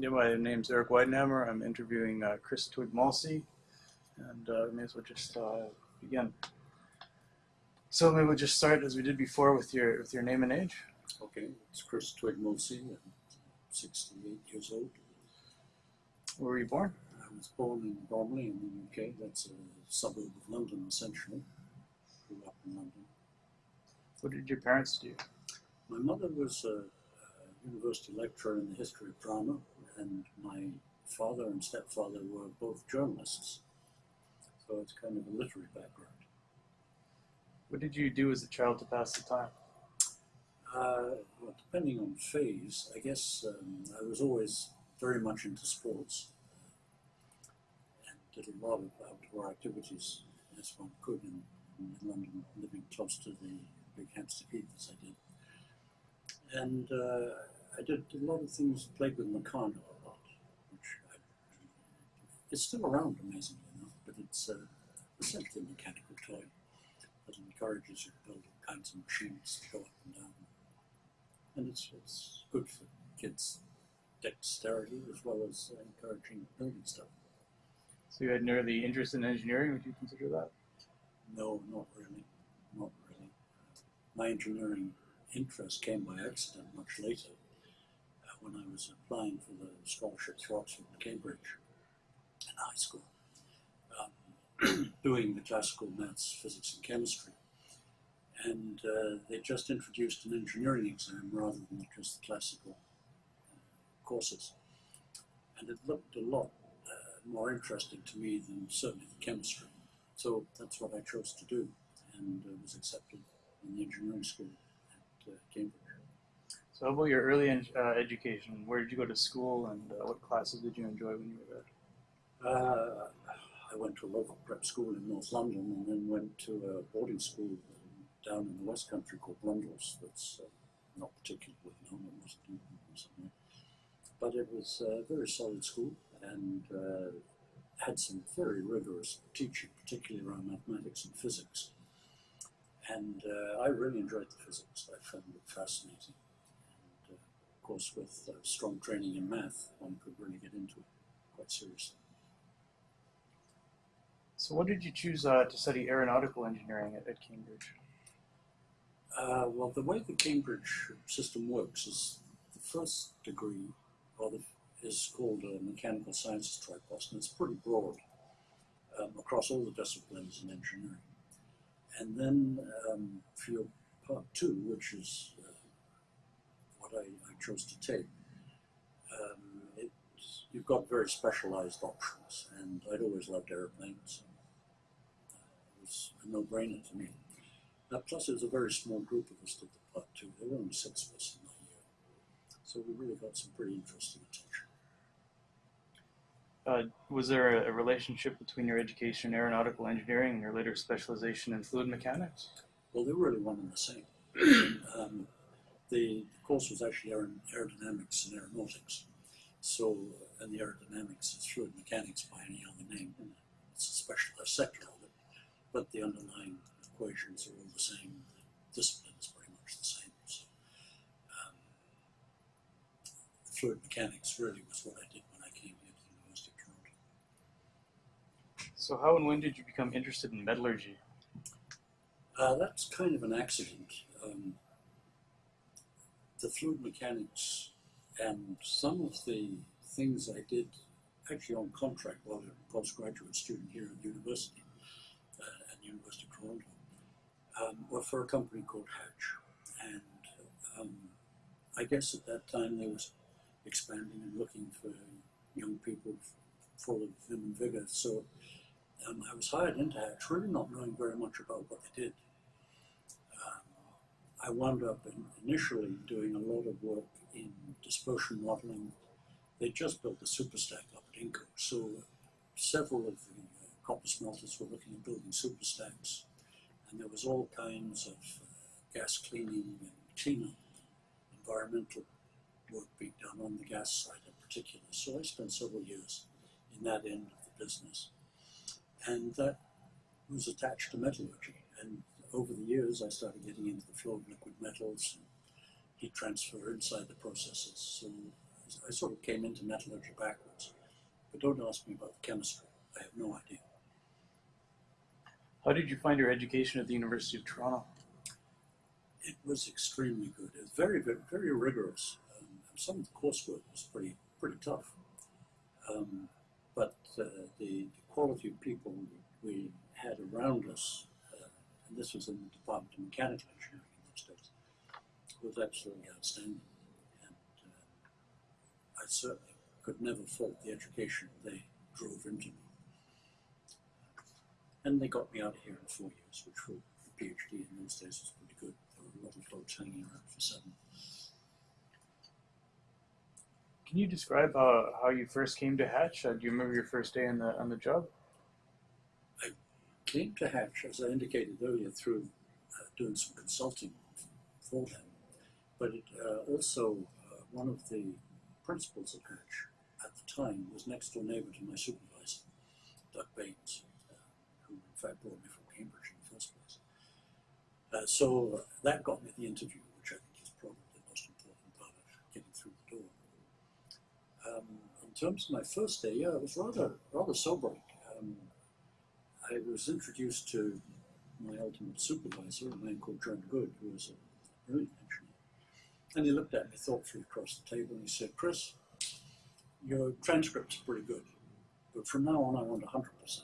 Yeah, my name's Eric Weidenhammer. I'm interviewing uh, Chris Twigge-Molecey, and uh, we may as well just uh, begin. So maybe we'll just start as we did before with your with your name and age. Okay, it's Chris Twigge-Molecey. I'm 68 years old. Where were you born? I was born in Bromley in the UK. That's a suburb of London, essentially. Grew up in London. What did your parents do? My mother was a, a university lecturer in the history of drama, and my father and stepfather were both journalists. So it's kind of a literary background. What did you do as a child to pass the time? Uh, well, depending on phase, I guess um, I was always very much into sports and did a lot of outdoor activities as one could in, in London, living close to the big Hampstead Heath as I did. And uh, I did a lot of things, played with Meccano a lot, which I, it's still around amazingly enough, but it's uh, essentially a mechanical toy that encourages you to build all kinds of machines to go up and down and it's, it's good for kids' dexterity as well as uh, encouraging building stuff. So you had an early interest in engineering. Would you consider that? No, not really, not really. My engineering interest came by accident much later uh, when I was applying for the scholarships for Oxford and Cambridge high school, um, doing the classical maths, physics and chemistry and uh, they just introduced an engineering exam rather than just the classical uh, courses. And it looked a lot uh, more interesting to me than certainly the chemistry. So that's what I chose to do and uh, was accepted in the engineering school at uh, Cambridge. So about your early uh, education? Where did you go to school, and what classes did you enjoy when you were there? I went to a local prep school in North London and then went to a boarding school down in the West Country called Blundell's that's uh, not particularly well known, it wasn't. But it was a very solid school and uh, had some very rigorous teaching, particularly around mathematics and physics. And uh, I really enjoyed the physics. I found it fascinating. And uh, of course, with uh, strong training in math, one could really get into it quite seriously. So, what did you choose uh, to study aeronautical engineering at, at Cambridge? Uh, well, the way the Cambridge system works is the first degree, or the, is called a mechanical sciences tripos, and it's pretty broad um, across all the disciplines in engineering. And then um, for your part two, which is uh, what I, I, chose to take, um, it, you've got very specialized options, and I'd always loved airplanes. Was a no-brainer to me. Uh, plus, it was a very small group of us did the part two. There were only six of us in that year. So we really got some pretty interesting attention. Uh, was there a, a, relationship between your education in aeronautical engineering and your later specialization in fluid mechanics? Well, they were really one and the same. um, the, the, course was actually aer aerodynamics and aeronautics. So, uh, and the aerodynamics is fluid mechanics by any other name. It's a specialized sector but the underlying equations are all the same. The discipline is pretty much the same. So, um, fluid mechanics really was what I did when I came here to the University of Toronto. So how and when did you become interested in metallurgy? Uh, that's kind of an accident. Um, the fluid mechanics and some of the things I did actually on contract while I was a postgraduate student here at the university, University of Toronto, um, were for a company called Hatch. And um, I guess at that time they was expanding and looking for young people full of vim and vigor. So um, I was hired into Hatch, really not knowing very much about what they did. Um, I wound up in, initially doing a lot of work in dispersion modeling. They just built the superstack up at Inco, so several of the copper smelters were looking at building superstacks and there was all kinds of uh, gas cleaning and cleanup, environmental work being done on the gas side in particular. So I spent several years in that end of the business. And that was attached to metallurgy. And over the years, I started getting into the flow of liquid metals and heat transfer inside the processes. So I sort of came into metallurgy backwards. But don't ask me about the chemistry. I have no idea. How did you find your education at the University of Toronto? It was extremely good. It was very, very, very rigorous. Um, some of the coursework was pretty, pretty tough. Um, but uh, the, the quality of people we had around us, uh, and this was in the Department of Mechanical Engineering in those days, was absolutely outstanding. And uh, I certainly could never fault the education they drove into me. And they got me out of here in four years, which for a PhD in those days was pretty good. There were a lot of folks hanging around for seven. Can you describe how, how you first came to Hatch? Uh, do you remember your first day on the on the job? I came to Hatch, as I indicated earlier, through uh, doing some consulting for them. But it, uh, also, uh, one of the principals at Hatch at the time was next door neighbor to my supervisor, Doug Baines, uh, fact brought me from Cambridge in the first place. Uh, so uh, that got me the interview, which I think is probably the most important part of getting through the door. Um, in terms of my first day, yeah, it was rather rather sobering. Um, I was introduced to my ultimate supervisor, a man called John Good, who was a brilliant engineer. And he looked at me thoughtfully across the table and he said, Chris, your transcript's pretty good, but from now on I want 100%.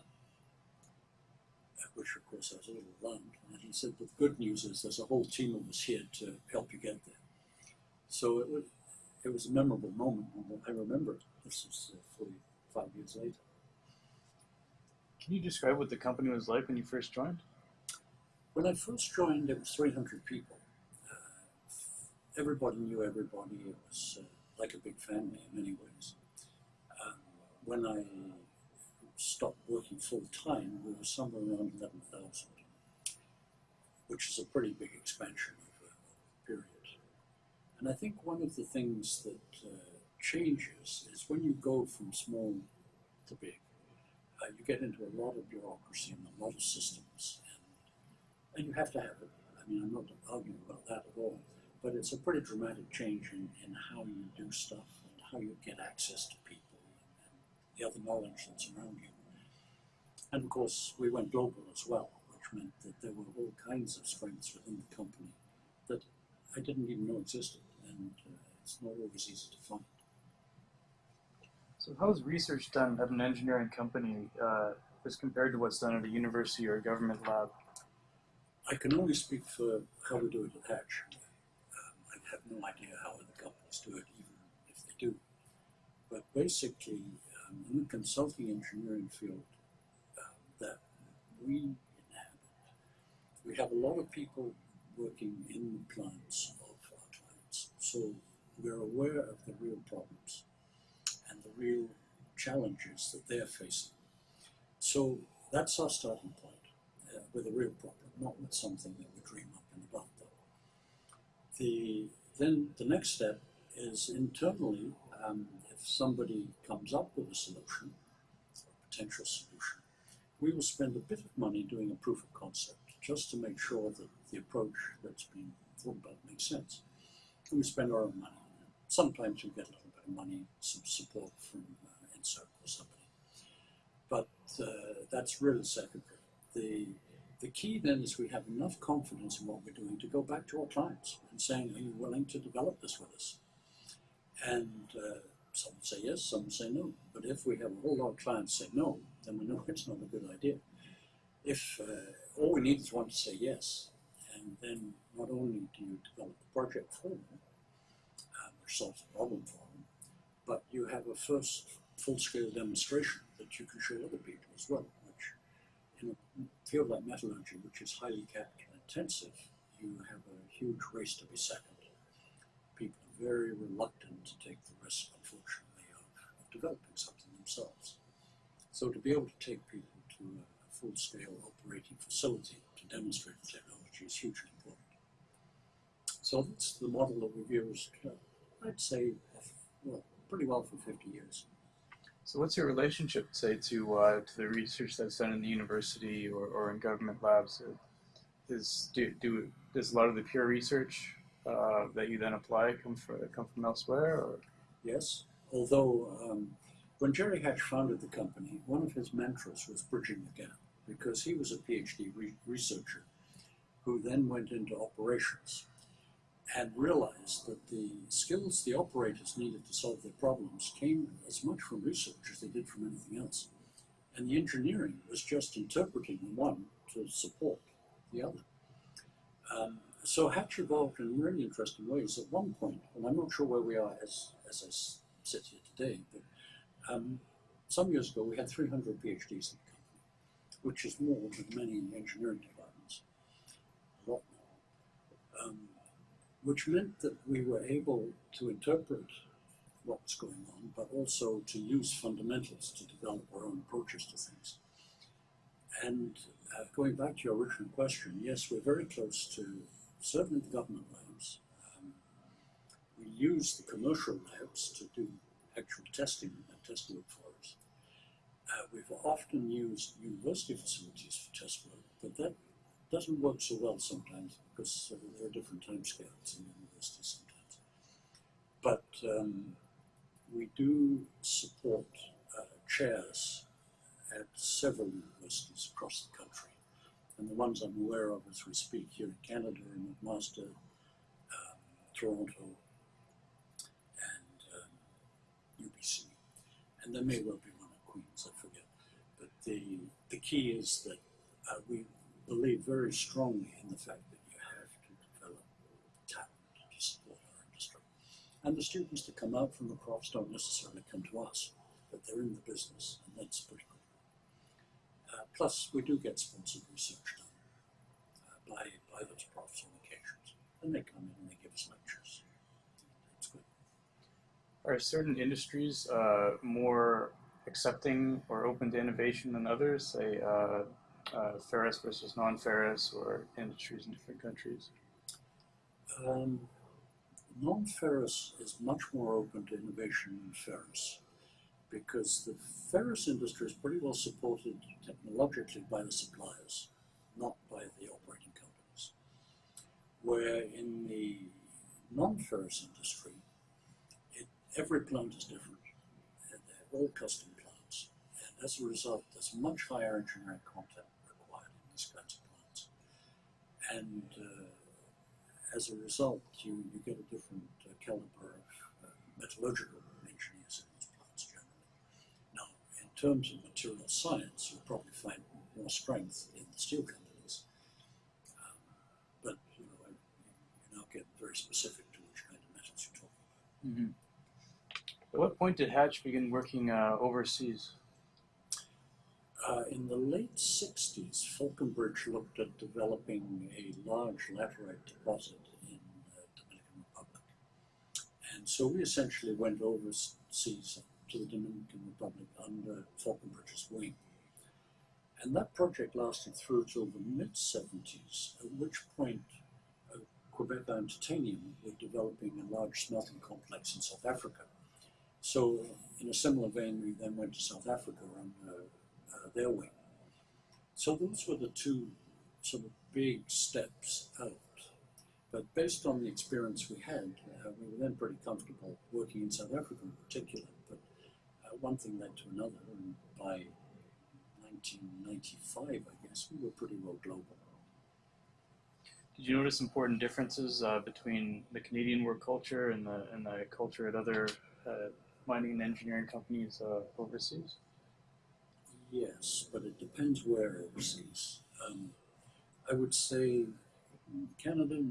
Which, of course, I was a little alarmed. And he said, the good news is there's a whole team of us here to help you get there. So it was, it was a memorable moment, I remember it. This was uh, 45 years later. Can you describe what the company was like when you first joined? When I first joined, it was 300 people. Uh, everybody knew everybody. It was uh, like a big family in many ways. Um, when I stopped working full time, we were somewhere around 11,000, which is a pretty big expansion over a period. And I think one of the things that uh, changes is when you go from small to big, uh, you get into a lot of bureaucracy and a lot of systems, and, and you have to have it. I mean, I'm not arguing about that at all, but it's a pretty dramatic change in, in how you do stuff and how you get access to people the other knowledge that's around you. And of course, we went global as well, which meant that there were all kinds of strengths within the company that I didn't even know existed, and uh, it's not always easy to find. So how is research done at an engineering company uh, as compared to what's done at a university or a government lab? I can only speak for how we do it at Hatch. Um, I have no idea how other companies do it, even if they do. But basically, in the consulting engineering field um, that we inhabit, we have a lot of people working in the plants of our clients. So we're aware of the real problems and the real challenges that they're facing. So that's our starting point uh, with a real problem, not with something that we dream up in the bathtub. The then the next step is internally. Um, if somebody comes up with a solution, a potential solution, we will spend a bit of money doing a proof of concept just to make sure that the approach that's being thought about makes sense. And we spend our own money. Sometimes we get a little bit of money, some support from uh, or somebody. But uh, that's really secondary. The the key then is we have enough confidence in what we're doing to go back to our clients and saying, are you willing to develop this with us? And uh, some say yes, some say no. But if we have a whole lot of clients say no, then we know it's not a good idea. If uh, all we need is one to say yes, and then not only do you develop the project for them, um, which solves the problem for them, but you have a first full-scale demonstration that you can show other people as well, which in a field like metallurgy, which is highly capital intensive, you have a huge race to be second. People are very reluctant to take the risk, unfortunately, of, of developing something themselves. So to be able to take people to a, full-scale operating facility to demonstrate the technology is hugely important. So that's the model that we've used, uh, I'd say, well, pretty well for 50 years. So what's your relationship, say, to uh, to the research that's done in the university or, or in government labs? Is do, do does a lot of the pure research uh, that you then apply come from come from elsewhere, or yes. Although um, when Jerry Hatch founded the company, one of his mentors was bridging the gap because he was a PhD re- researcher who then went into operations and realized that the skills the operators needed to solve their problems came as much from research as they did from anything else. And the engineering was just interpreting one to support the other. Um, so Hatch evolved in really interesting ways. At one point, and I'm not sure where we are as, as I sit here today, but um, some years ago we had 300 PhDs in the company, which is more than many engineering departments, a lot more. Um, which meant that we were able to interpret what was going on, but also to use fundamentals to develop our own approaches to things. And uh, going back to your original question, yes, we're very close to certainly the government labs. We use the commercial labs to do actual testing and test work for us. Uh, we've often used university facilities for test work, but that doesn't work so well sometimes because uh, there are different timescales in universities sometimes. But um, we do support uh, chairs at several universities across the country. And the ones I'm aware of as we speak here in Canada are McMaster, um, Toronto, and um, UBC. And there may well be one at Queen's, I forget. But the, the key is that uh, we believe very strongly in the fact that you have to develop talent to support our industry. And the students that come out from the profs don't necessarily come to us, but they're in the business, and that's pretty good. Uh, plus, we do get sponsored research done uh, by, by those profs on occasions, and they come in and they give us lectures. It's good. Are certain industries uh, more accepting or open to innovation than others, say uh, uh, ferrous versus non-ferrous, or industries in different countries? Um, non-ferrous is much more open to innovation than ferrous because the ferrous industry is pretty well supported technologically by the suppliers, not by the operating companies. Where in the non-ferrous industry, every plant is different, and they're all custom plants, and as a result, there's much higher engineering content required in these kinds of plants. And uh, as a result, you, you get a different uh, caliber of uh, metallurgical engineers in these plants generally. Now, in terms of material science, you'll probably find more strength in the steel companies. Um, but you know, you now get very specific to which kind of metals you're talking about. Mm-hmm. At what point did Hatch begin working uh, overseas? Uh, in the late 60s, Falconbridge looked at developing a large laterite deposit in the Dominican Republic. And so we essentially went overseas to the Dominican Republic under Falconbridge's wing. And that project lasted through till the mid 70s, at which point uh, Quebec and Titanium were developing a large smelting complex in South Africa. So, in a similar vein, we then went to South Africa under uh, their wing. So those were the two sort of big steps out. But based on the experience we had, uh, we were then pretty comfortable working in South Africa in particular. But uh, one thing led to another, and by 1995, I guess, we were pretty well global. Did you notice important differences uh, between the Canadian work culture and the and the culture at other uh, mining and engineering companies uh, overseas? Yes, but it depends where overseas. Um, I would say Canada,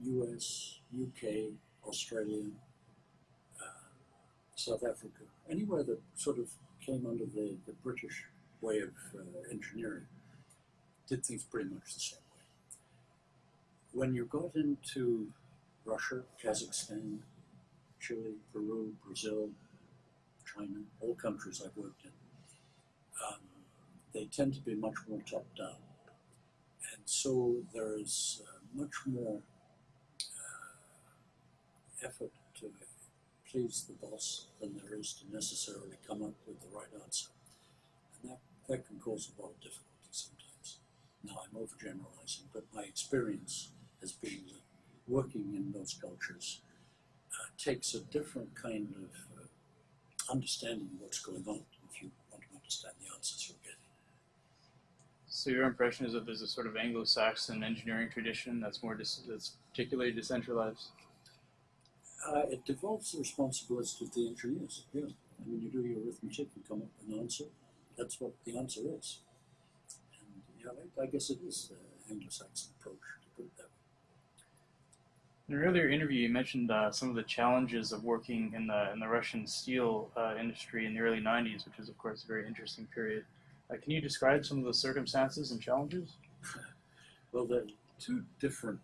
US, UK, Australia, uh, South Africa, anywhere that sort of came under the, the British way of uh, engineering, did things pretty much the same way. When you got into Russia, Kazakhstan, Chile, Peru, Brazil, China, all countries I've worked in, um, they tend to be much more top down. And so there is uh, much more uh, effort to please the boss than there is to necessarily come up with the right answer. And that, that can cause a lot of difficulty sometimes. Now I'm overgeneralizing, but my experience has been that working in those cultures uh, takes a different kind of understanding what's going on if you want to understand the answers you're getting. So your impression is that there's a sort of Anglo-Saxon engineering tradition that's more dis- that's particularly decentralized. Uh, it devolves the responsibility to the engineers. Yeah. I mean, you do your arithmetic, you come up with an answer. That's what the answer is. And yeah, I, I guess it is the Anglo-Saxon approach to put it that way. In an earlier interview, you mentioned uh, some of the challenges of working in the in the Russian steel uh, industry in the early '90s, which is of course a very interesting period. Uh, can you describe some of the circumstances and challenges? Well, there are two different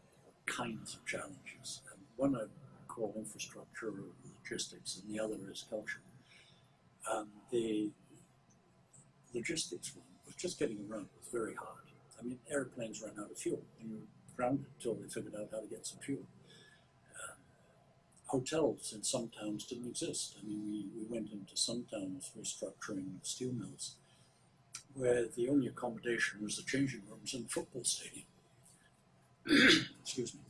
kinds of challenges. One I call infrastructure or logistics, and the other is culture. Um, the logistics one was just getting around was very hard. I mean, airplanes ran out of fuel, and you grounded until they figured out how to get some fuel. Hotels in some towns didn't exist. I mean, we, we went into some towns restructuring steel mills where the only accommodation was the changing rooms in the football stadium. Excuse me.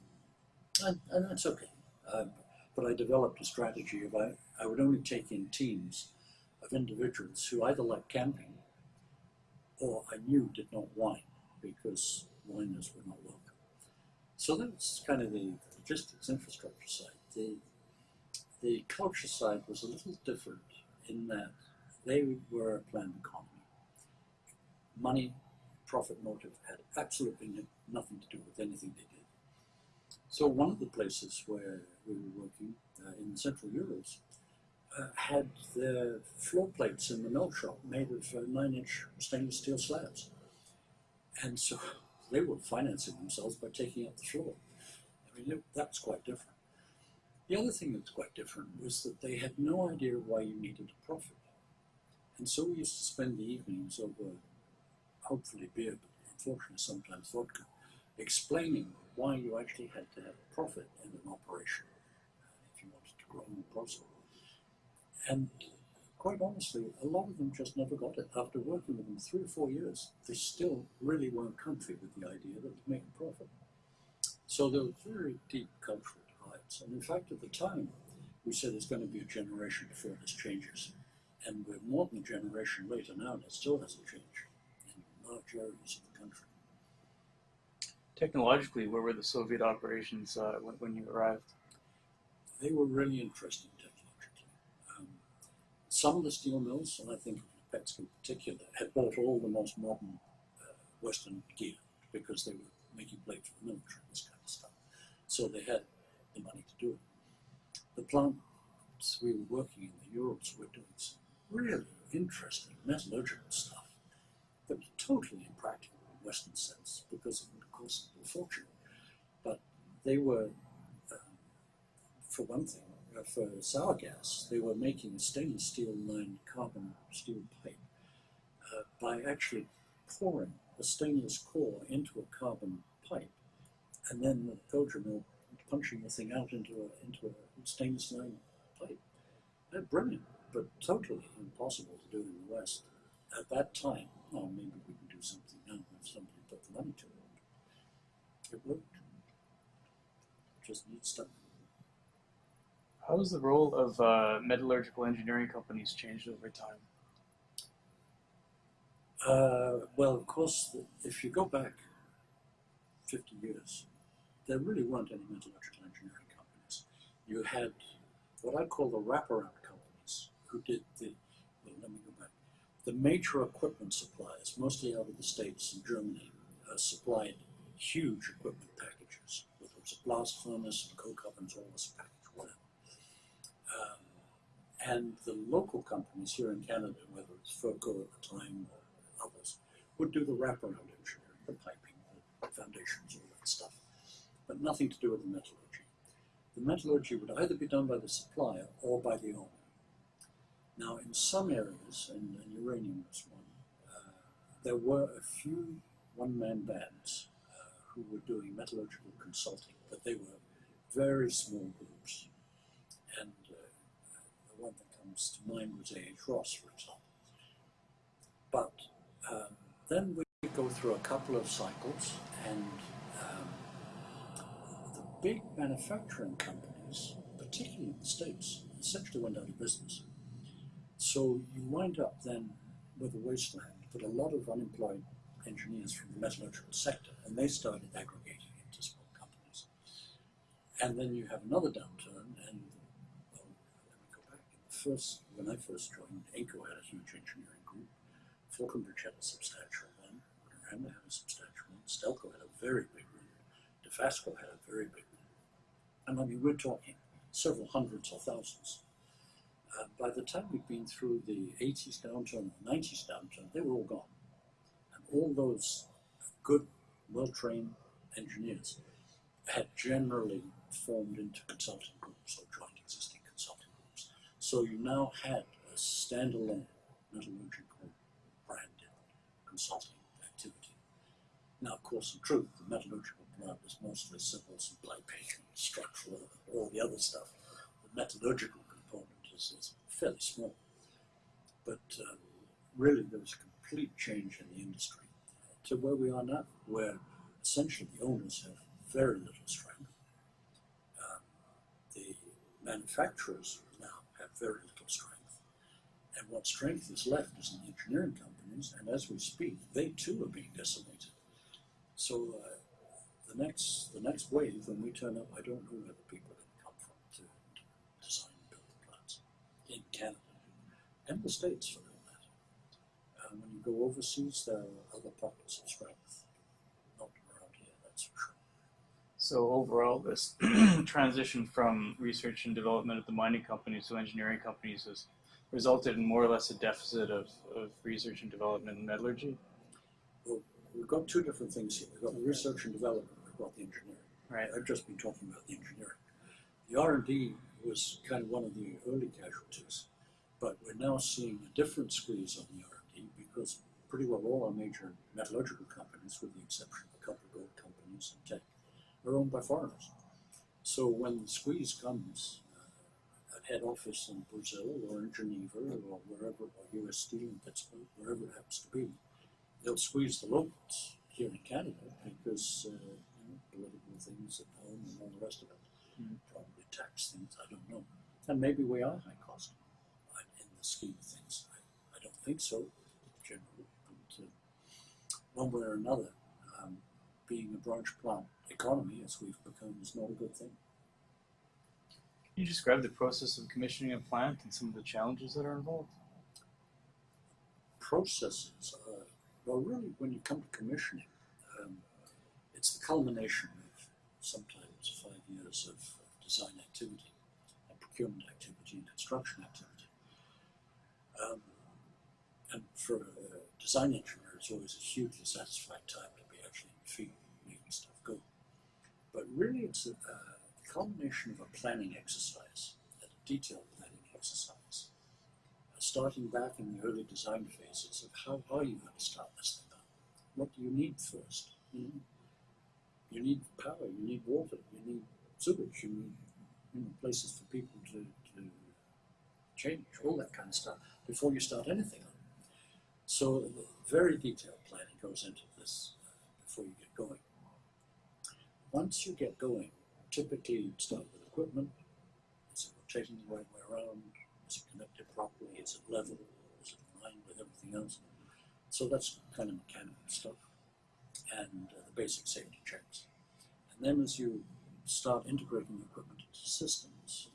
And, and that's okay. Um, but I developed a strategy of I, I would only take in teams of individuals who either liked camping or I knew did not whine because whiners were not welcome. So that's kind of the logistics infrastructure side. The, the culture side was a little different in that they were a planned economy. Money, profit motive had absolutely nothing to do with anything they did. So one of the places where we were working uh, in Central Urals uh, had their floor plates in the mill shop made of uh, nine-inch stainless steel slabs, and so they were financing themselves by taking up the floor. I mean, it, that was quite different. The other thing that was quite different was that they had no idea why you needed a profit, and so we used to spend the evenings over, hopefully beer, but unfortunately sometimes vodka, explaining why you actually had to have a profit in an operation uh, if you wanted to grow more profitable. And quite honestly, a lot of them just never got it. After working with them three or four years, they still really weren't comfy with the idea that to make a profit. So there was very deep cultural divides. And in fact, at the time, we said there's going to be a generation before this changes. And we're more than a generation later now, and it still hasn't changed in large areas of the country. Technologically, where were the Soviet operations uh, when, when you arrived? They were really interesting technologically. Um, some of the steel mills, and I think Petsk in particular, had bought all the most modern uh, Western gear because they were making blade for the military, this kind of stuff. So they had the money to do it. The plants we were working in, the Urals, were doing some really interesting metallurgical stuff was totally impractical in Western sense because it would cost a fortune. But they were um, for one thing, uh, for sour gas, they were making a stainless steel lined carbon steel pipe uh, by actually pouring a stainless core into a carbon pipe and then the filter mill punching the thing out into a, into a stainless lined plate. They're brilliant, but totally impossible to do in the West at that time. Well, maybe we can do something now if somebody put the money to it. It worked. Just neat stuff. How has the role of uh, metallurgical engineering companies changed over time? Uh, well, of course, if you go back 50 years, there really weren't any metallurgical engineering companies. You had what I call the wraparound companies who did the, well, let me go back. The major equipment suppliers, mostly out of the States and Germany, uh, supplied huge equipment packages, whether it was a blast furnace and coke ovens, all this package, whatever. Um, and the local companies here in Canada, whether it's Furco at the time or others, would do the wraparound engineering, the piping, the foundations, all that stuff, but nothing to do with the metallurgy. The metallurgy would either be done by the supplier or by the owner. Now, in some areas, and, and uranium was one, uh, there were a few one-man bands uh, who were doing metallurgical consulting, but they were very small groups. And uh, the one that comes to mind was A.H. Ross, for example. But um, then we go through a couple of cycles, and big manufacturing companies, particularly in the States, essentially went out of business. So you wind up then with a wasteland, but a lot of unemployed engineers from the metallurgical sector, and they started aggregating into small companies. And then you have another downturn, and well, let me go back. First, when I first joined, ACO had a huge engineering group. Falconbridge had a substantial one. Randa had a substantial one. Stelco had a very big one. Dofasco had a very big. And I mean, we're talking several hundreds or thousands. Uh, by the time we'd been through the 80s downturn, the 90s downturn, they were all gone. And all those good, well trained engineers had generally formed into consulting groups or joined existing consulting groups. So you now had a standalone metallurgical branded consulting activity. Now, of course, in truth, the metallurgical plant was mostly civil supply patient, structural, all the other stuff. The metallurgical component is, is fairly small. But um, really, there was a complete change in the industry to where we are now, where essentially the owners have very little strength. Um, the manufacturers now have very little strength. And what strength is left is in the engineering companies, and as we speak, they too are being decimated. So uh, the next the next wave, when we turn up, I don't know where the people are going to come from to, to design and build the plants in Canada and the States for that matter. Um, when you go overseas, there are other pockets of strength. Not around here, that's for sure. So overall, this transition from research and development at the mining companies to engineering companies has resulted in more or less a deficit of, of research and development in metallurgy. Well, we've got two different things here. We've got research and development, we've the engineering. Right. I've just been talking about the engineering. The R&D was kind of one of the early casualties, but we're now seeing a different squeeze on the R&D because pretty well all our major metallurgical companies, with the exception of a couple of gold companies and Teck, are owned by foreigners. So when the squeeze comes uh, at head office in Brazil or in Geneva or wherever, or US Steel in Pittsburgh, wherever it happens to be, they'll squeeze the locals here in Canada because uh, things at home and all the rest of it. Mhm. Probably tax things, I don't know. And maybe we are high cost in the scheme of things. I, I don't think so, generally. But uh, one way or another, um, being a branch plant economy, as we've become, is not a good thing. Can you describe the process of commissioning a plant and some of the challenges that are involved? processes are, well, really, when you come to commissioning, um, it's the culmination sometimes five years of, design activity and procurement activity and construction activity. Um, and for a design engineer, it's always a hugely satisfying time to be actually field making stuff go. But really, it's a, uh, a culmination of a planning exercise, a detailed planning exercise starting back in the early design phases of how are you going to start this thing up? What do you need first? Know, you need power, you need water, you need sewage, you need you know, places for people to, to change, all that kind of stuff before you start anything up. So very detailed planning goes into this uh, before you get going. Once you get going, typically you start with equipment, is it rotating the right way around, is it connected properly? Is it level? Is it aligned with everything else? So that's kind of mechanical stuff and uh, the basic safety checks. And then as you start integrating equipment into systems,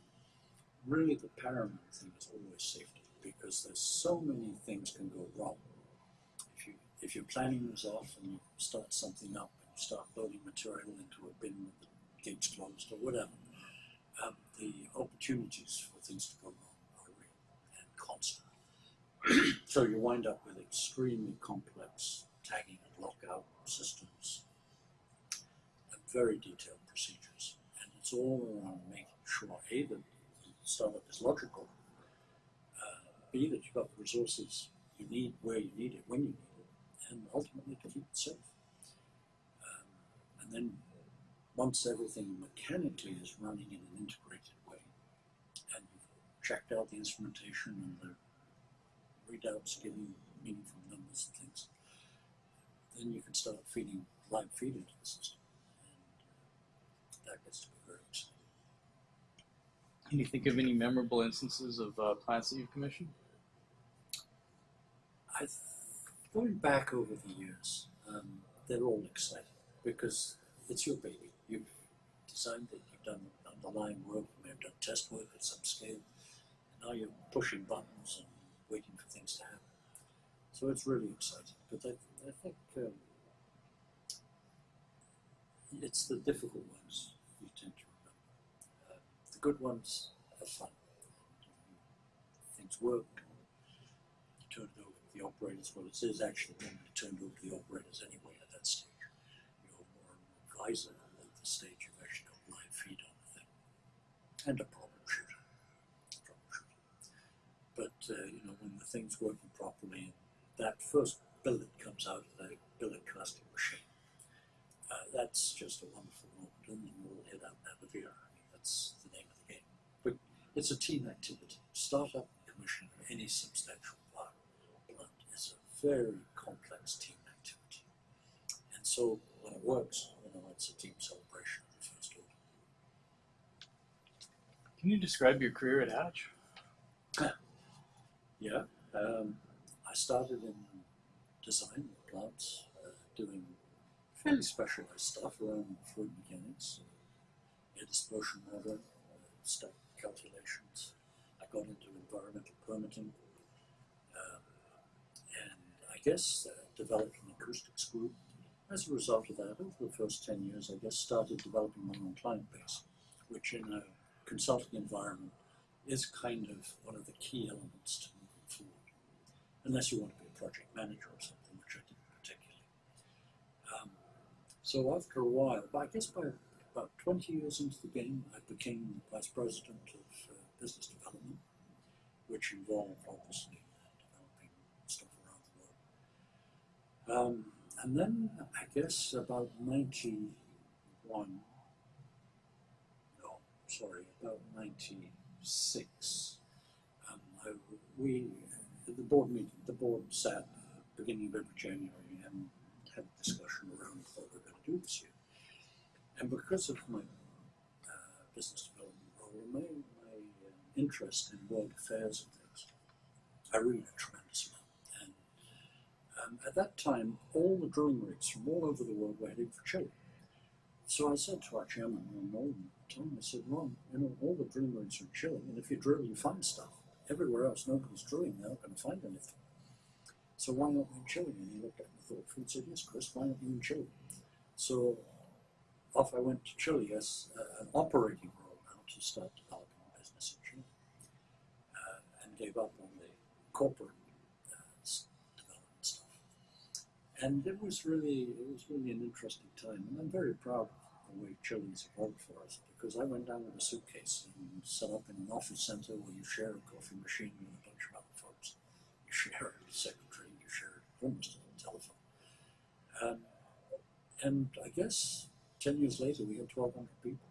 really the paramount thing is always safety because there's so many things can go wrong. If you if your planning is off and you start something up and you start loading material into a bin with the gates closed or whatever, um, the opportunities for things to go wrong are real and constant. so you wind up with extremely complex tagging and lockout systems and very detailed procedures. And it's all around making sure A, that the startup is logical, uh, B, that you've got the resources you need where you need it, when you need it, and ultimately to keep it safe. Um, and then once everything mechanically is running in an integrated way, and you've checked out the instrumentation and the readouts giving meaningful numbers and things, then you can start feeding live feed into the system. And that gets to be very exciting. Can you think of any memorable instances of uh, plants that you've commissioned? I th- going back over the years, um, they're all exciting because it's your baby. You've designed it, you've done underlying work, you may have done test work at some scale. And now you're pushing buttons and waiting for things to happen. So it's really exciting. But I, I think um, it's the difficult ones you tend to remember. Uh, the good ones are fun. Things work. You turn it over to the operators. Well, it is actually normally turned over to the operators anyway at that stage. You're more an advisor at the stage you've actually got live feed on the thing. And a problem shooter. Troubleshooter. But, uh, you know, when the thing's working properly that first billet comes out of the billet casting machine, uh, that's just a wonderful moment, and then we'll head out and have a beer. I mean, that's the name of the game. But it's a team activity. Startup commission of any substantial plant is a very complex team activity. And so when it works, you know, it's a team celebration of the first order. Can you describe your career at Hatch? Yeah, um, I started in design of plants, uh, doing fairly specialized stuff around fluid mechanics, uh, air dispersion modeling, uh, stack calculations. I got into environmental permitting, um, and I guess uh, developed an acoustics group. As a result of that, over the first 10 years, I guess started developing my own client base, which in a consulting environment is kind of one of the key elements to moving forward. Unless you want to be a project manager or something, which I didn't particularly. Um, so after a while, but I guess by about 20 years into the game, I became vice president of uh, business development, which involved obviously developing stuff around the world. Um, and then I guess about 91, no, sorry, about 96, um, I, we, the board meeting, the board sat beginning of every January and had a discussion around what we're going to do this year. And because of my uh, business development role, my, my uh, interest in world affairs and things, I read a tremendous amount. And um, at that time, all the drilling rigs from all over the world were heading for Chile. So I said to our chairman, Ron Nolan, at the time, I said, Ron, you know, all the drilling rigs are in Chile, and if you drill, you find stuff. Everywhere else, nobody's drilling, they're not going to find anything. So why not in Chile? And he looked at me and said, yes, Chris, why not you in Chile? So off I went to Chile as uh, an operating role now to start developing a business in Chile, uh, and gave up on the corporate uh, development stuff. And it was really, it was really an interesting time, and I'm very proud of Chile's evolved for us because I went down with a suitcase and set up in an office center where you share a coffee machine with a bunch of other folks. You share a secretary, you share almost a telephone. Um, and I guess ten years later we had twelve hundred people.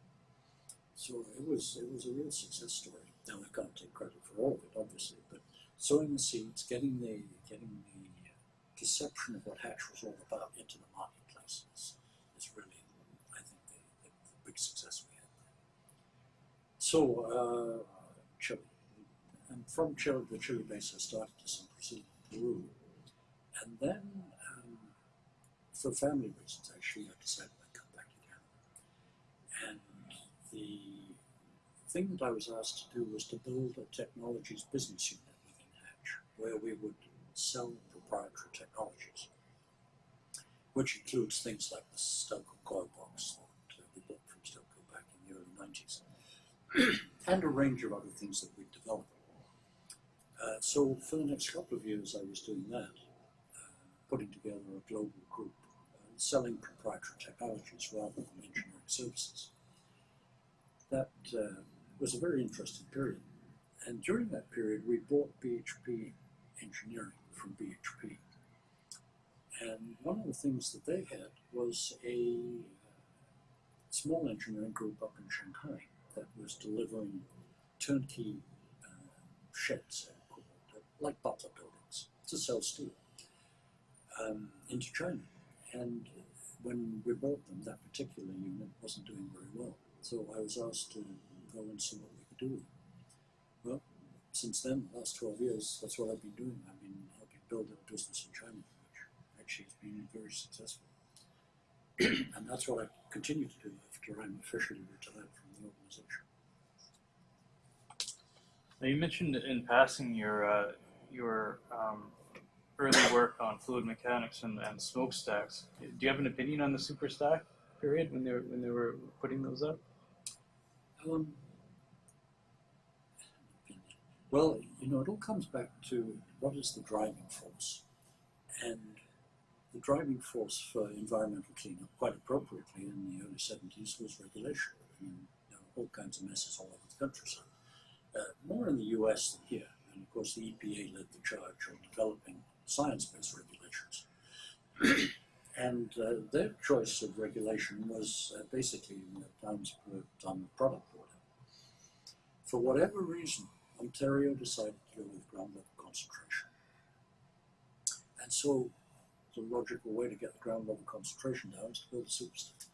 So it was it was a real success story. Now I can't take credit for all of it, obviously, but sowing the seeds, getting the getting the perception of what Hatch was all about into the marketplace is, is really, I think, the, the, the success we had. So uh, Chile, and from Chile, the Chile base, I started to some Peru, and then um, for family reasons, actually, I decided I'd come back Canada. And the thing that I was asked to do was to build a technologies business unit within Hatch, where we would sell proprietary technologies, which includes things like the Stelco coil in the early 90s, and a range of other things that we'd developed. Uh, so for the next couple of years, I was doing that, uh, putting together a global group, uh, selling proprietary technologies rather than engineering services. That uh, was a very interesting period. And during that period, we bought BHP Engineering from BHP. And one of the things that they had was a small engineering group up in Shanghai that was delivering turnkey uh, sheds, like butler buildings, to sell steel um, into China. And when we bought them, that particular unit wasn't doing very well. So I was asked to go and see what we could do. Well, since then, the last 12 years, that's what I've been doing. I've been helping build a business in China, which actually has been very successful. and that's what I continue to do after I'm officially retired from the organization. Now you mentioned in passing your uh, your um, early work on fluid mechanics and, and smokestacks. Do you have an opinion on the superstack period when they were, when they were putting those up? Um, well, you know, it all comes back to what is the driving force. And the driving force for environmental cleanup, quite appropriately in the early 70s, was regulation. I mean, there were all kinds of messes all over the countryside. Uh, more in the US than here. And of course, the EPA led the charge on developing science-based regulations. and uh, their choice of regulation was uh, basically pounds per ton of product order. For whatever reason, Ontario decided to go with ground level concentration. And so the logical way to get the ground level concentration down is to build a superstack.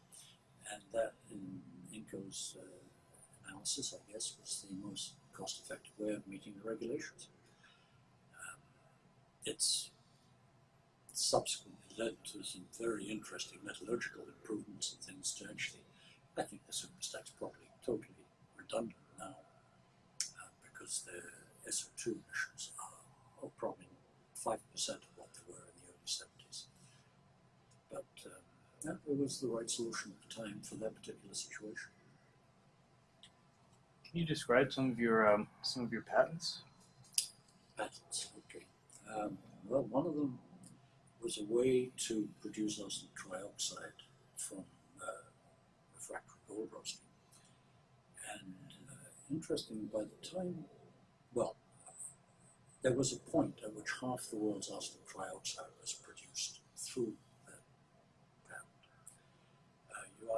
And that, in INCO's uh, analysis, I guess, was the most cost effective way of meeting the regulations. Um, it's subsequently led to some very interesting metallurgical improvements and things to actually, I think the superstack's probably totally redundant now uh, because the SO2 emissions are, are probably 5% of what they were in the early 70s. But it was the right solution at the time for that particular situation. Can you describe some of your um, some of your patents? Patents, okay. Um, well, one of them was a way to produce arsenic trioxide from uh, refractory gold roasting. And uh, interesting, by the time, well, there was a point at which half the world's arsenic trioxide was produced through that patent.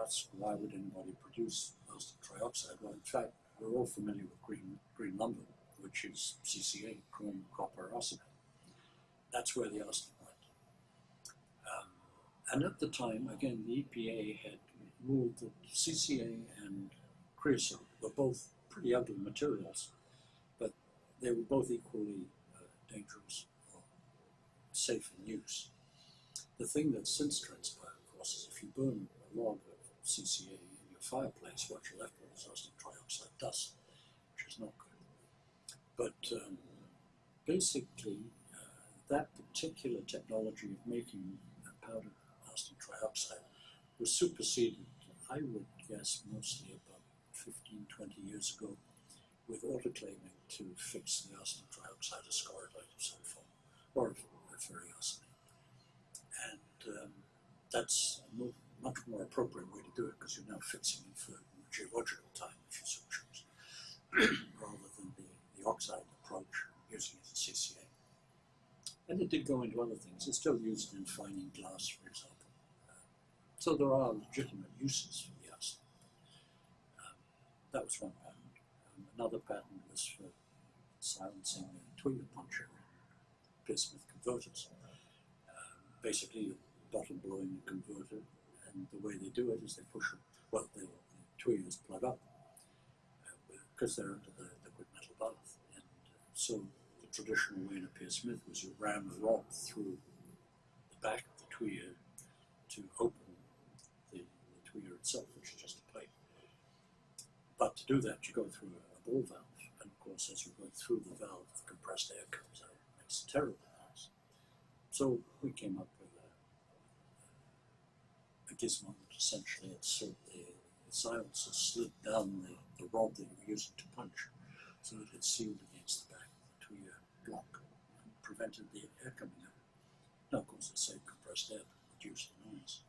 Ask, why would anybody produce arsenic trioxide? Well, in fact, we're all familiar with green, green lumber, which is CCA, chrome, copper, arsenate. That's where the arsenic went. and at the time, again, the EPA had ruled that CCA and creosote were both pretty ugly materials, but they were both equally uh, dangerous or safe in use. The thing that's since transpired, of course, is if you burn a log CCA in your fireplace, what you're left with is arsenic trioxide dust, which is not good. But um, basically, uh, that particular technology of making a powder arsenic trioxide was superseded, I would guess, mostly about 15, 20 years ago with autoclaving to fix the arsenic trioxide as scorodite of some form, or of ferriosity. And um, that's a much more appropriate way to do it because you're now fixing it for geological time, if you so choose, rather than the, the oxide approach using it as CCA. And it did go into other things. It's still used in fining glass, for example. So there are legitimate uses for the acid. Um, that was one patent. Um, another patent was for silencing the tuyere puncher in converters. Um, basically, you're bottom blowing the converter, and the way they do it is they push what well, the, the tuyeres plug up because uh, they're under the liquid metal bath. And uh, so the traditional way in a Peirce-Smith was you ram a rod through the back of the tuyere to open the tuyere itself, which is just a plate. But to do that, you go through a, ball valve, and of course, as you go through the valve, the compressed air comes out. It makes a terrible. So we came up with a, a gizmo that essentially inserted the, the silencer slid down the, the rod that you were using to punch, so that it sealed against the back of the tuyere block and prevented the air coming out. Now, of course, it saved compressed air, but reduced the noise.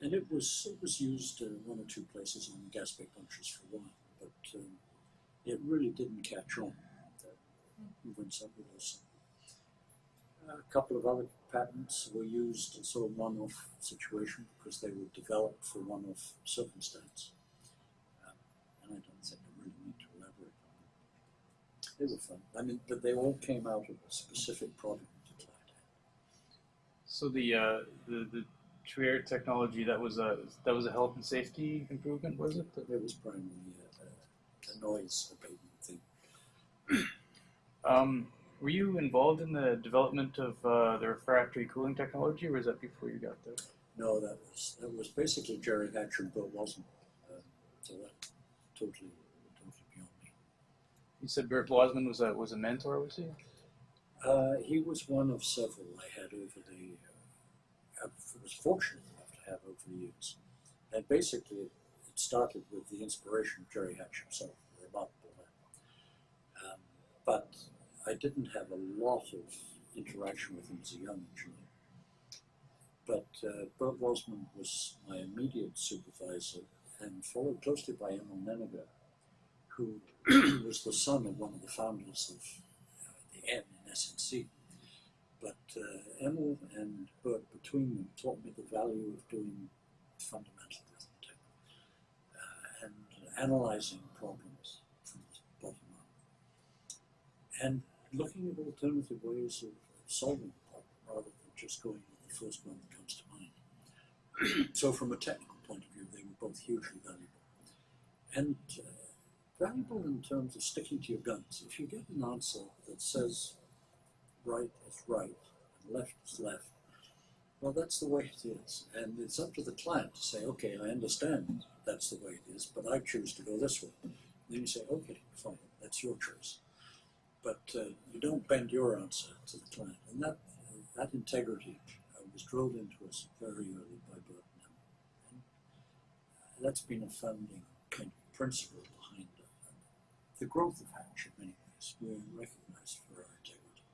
And it was it was used uh, one or two places on Gaspé punches for a while, but um, it really didn't catch on. We went separate also. A couple of other patents were used in sort of one-off situation because they were developed for one-off circumstance. Um, and I don't think I really need to elaborate on them. They were fun. I mean, but they all came out of a specific product that So the, uh, the, the Trier technology that was a that was a health and safety improvement, was it? It was primarily a, a noise abatement thing. um, Were you involved in the development of uh, the refractory cooling technology, or was that before you got there? No, that was that was basically Jerry Hatcher, but wasn't. Um, so that totally, totally beyond me. You said Bert Wasmund was a was a mentor, was he? Uh, he was one of several I had over the. Uh, I was fortunate enough to have over the years, and basically it, it started with the inspiration of Gerry Hatch himself. Remarkable man. Um, but I didn't have a lot of interaction with him as a young engineer. But uh, Bert Wasmund was my immediate supervisor, and followed closely by Emil Nenniger, who was the son of one of the founders of uh, the N in SNC. But uh, Emil and Bert, between them, taught me the value of doing fundamental arithmetic uh, and analyzing problems from the bottom up, and looking at alternative ways of solving the problem rather than just going with the first one that comes to mind. so, from a technical point of view, they were both hugely valuable. And uh, valuable in terms of sticking to your guns. If you get an answer that says right is right and left is left, well, that's the way it is. And it's up to the client to say, okay, I understand that's the way it is, but I choose to go this way. And then you say, okay, fine, that's your choice. But uh, you don't bend your answer to the client. And that, that integrity uh, was drilled into us very early by Burton. and uh, that's been a founding kind of principle behind uh, the growth of Hatch in many ways. We're recognized for our integrity.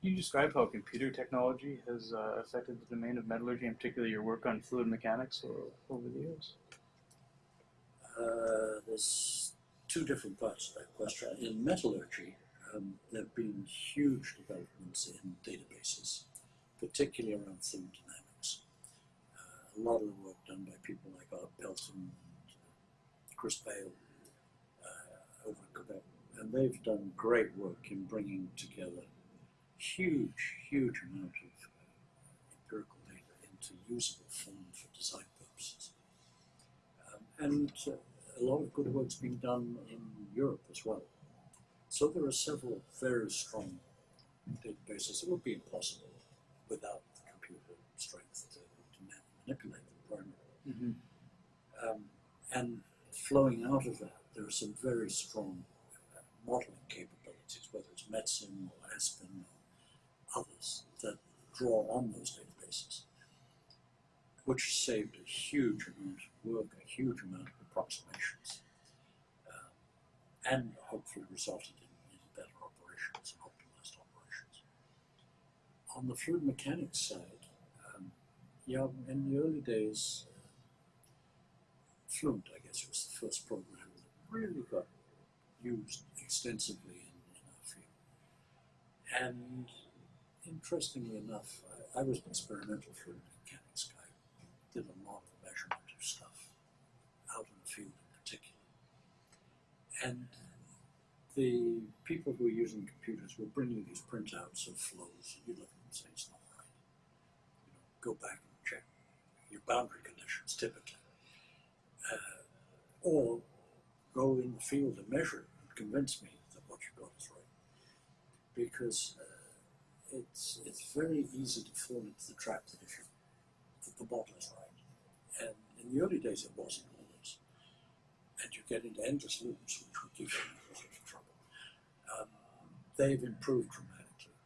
Can you describe how computer technology has uh, affected the domain of metallurgy, and particularly your work on fluid mechanics over the years? Uh, there's two different parts of that question. In metallurgy, um, there have been huge developments in databases, particularly around thermodynamics. Uh, a lot of the work done by people like Art Pelton and Chris Bale uh, over in Quebec. And they've done great work in bringing together huge, huge amount of uh, empirical data into usable form for design purposes. Um, and uh, a lot of good work's been done in Europe as well. So there are several very strong databases. It would be impossible without the computer strength to, to manipulate them primarily. Mm-hmm. Um, and flowing out of that, there are some very strong uh, modeling capabilities, whether it's Metsim or Aspen or others that draw on those databases, which saved a huge amount of work, a huge amount of approximations, um, and hopefully resulted in, in better operations and optimized operations. On the fluid mechanics side, um, yeah, in the early days, Fluent, I guess, was the first program that really got used extensively in, in our field. And interestingly enough, I, I was an experimental fluid mechanics guy, did a lot of measurement of stuff out in the field in particular. And the people who were using computers were bringing these printouts of flows, and you look at them and say, it's not right. You know, go back and check your boundary conditions typically uh, or go in the field and measure it and convince me that what you've got is right. Because uh, it's it's very easy to fall into the trap that if you that the model is right. And in the early days it wasn't. And you get into endless loops which would give you a lot of trouble. Um, they've improved dramatically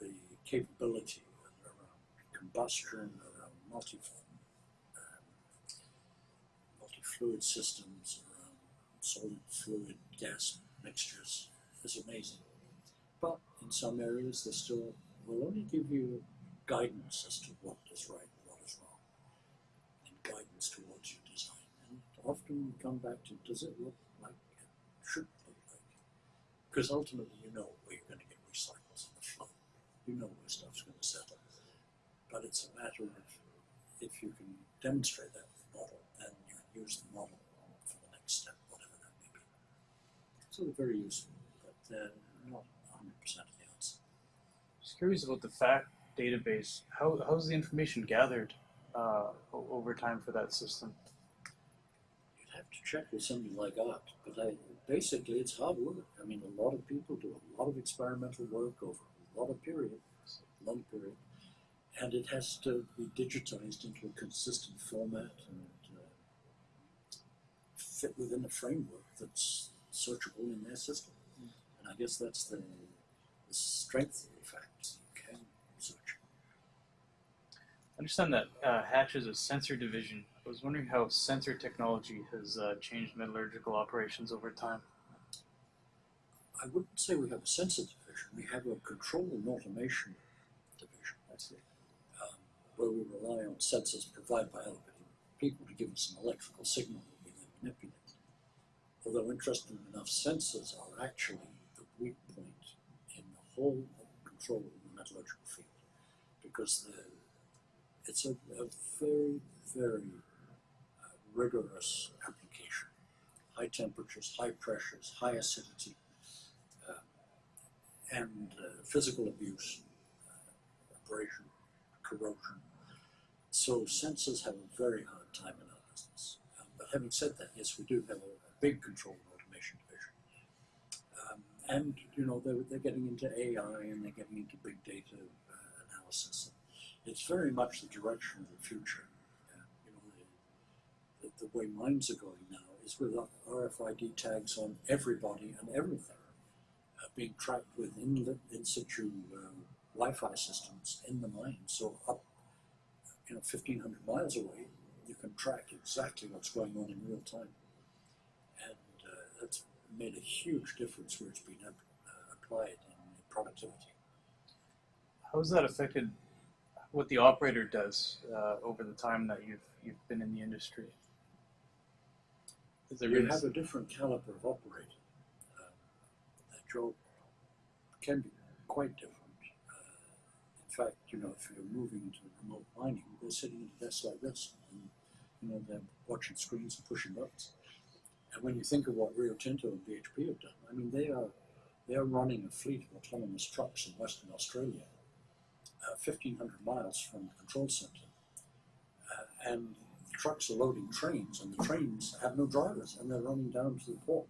and the capability around combustion, around multi multi-fluid systems around solid fluid gas mixtures is amazing. But in some areas they still will only give you guidance as to what is right and what is wrong. And guidance towards. And often we come back to does it look like it should look like? Because ultimately you know where you're going to get recycles in the flow. You know where stuff's going to settle. But it's a matter of if you can demonstrate that with the model, then you can use the model for the next step, whatever that may be. So they're very useful, but they're not 100% of the answer. Just curious about the fact database. How how's the information gathered uh, over time for that system? Have to check with somebody like Art, but I, basically it's hard work. I mean, a lot of people do a lot of experimental work over a lot of period, long period, and it has to be digitized into a consistent format and uh, fit within a framework that's searchable in their system. And I guess that's the, the strength of the fact you can search. I understand that uh, Hatch is a sensor division. I was wondering how sensor technology has uh, changed metallurgical operations over time. I wouldn't say we have a sensor division. We have a control and automation division. That's it. um, where we rely on sensors provided by other people to give us an electrical signal that we then manipulate. Although interestingly enough, sensors are actually the weak point in the whole control in the metallurgical field because it's a, a very, very rigorous application. High temperatures, high pressures, high acidity, uh, and uh, physical abuse, uh, abrasion, corrosion. So sensors have a very hard time in our business. Um, but having said that, yes, we do have a, a big control and automation division. Um, and, you know, they're, they're getting into AI and they're getting into big data uh, analysis. It's very much the direction of the future. The, way mines are going now is with RFID tags on everybody and everything uh, being tracked with in, in situ um, Wi-Fi systems in the mine. So up, you know, 1,500 miles away, you can track exactly what's going on in real time. And uh, that's made a huge difference where it's been uh, applied in, in productivity. How has that affected what the operator does uh, over the time that you've you've been in the industry? Is there You been have a different caliber of operator. Um, that job can be quite different. Uh, in fact, you know, if you're moving into remote mining, they're sitting at a desk like this, and you know they're watching screens and pushing buttons. And when you think of what Rio Tinto and BHP have done, I mean, they are they are running a fleet of autonomous trucks in Western Australia, uh, 1,500 miles from the control center, uh, and trucks are loading trains, and the trains have no drivers, and they're running down to the port.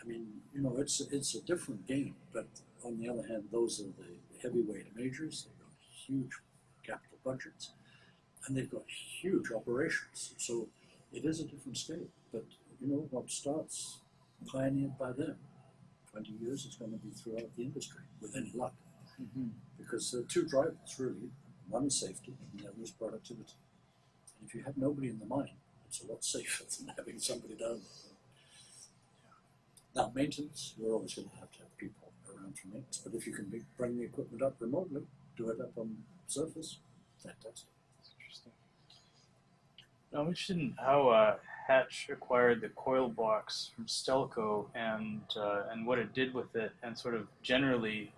I mean, you know, it's it's a different game, but on the other hand, those are the heavyweight majors. They've got huge capital budgets, and they've got huge operations. So it is a different scale. But you know, what starts pioneered by them, 20 years is going to be throughout the industry with any luck, Mhm. because there are two drivers really. One is safety, and the other is productivity. If you have nobody in the mine, it's a lot safer than having somebody down there. Now, maintenance, you're always going to have to have people around for maintenance, but if you can bring the equipment up remotely, do it up on surface, fantastic. That's interesting. Now, I'm interested in how uh, Hatch acquired the coil box from Stelco and uh, and what it did with it, and sort of generally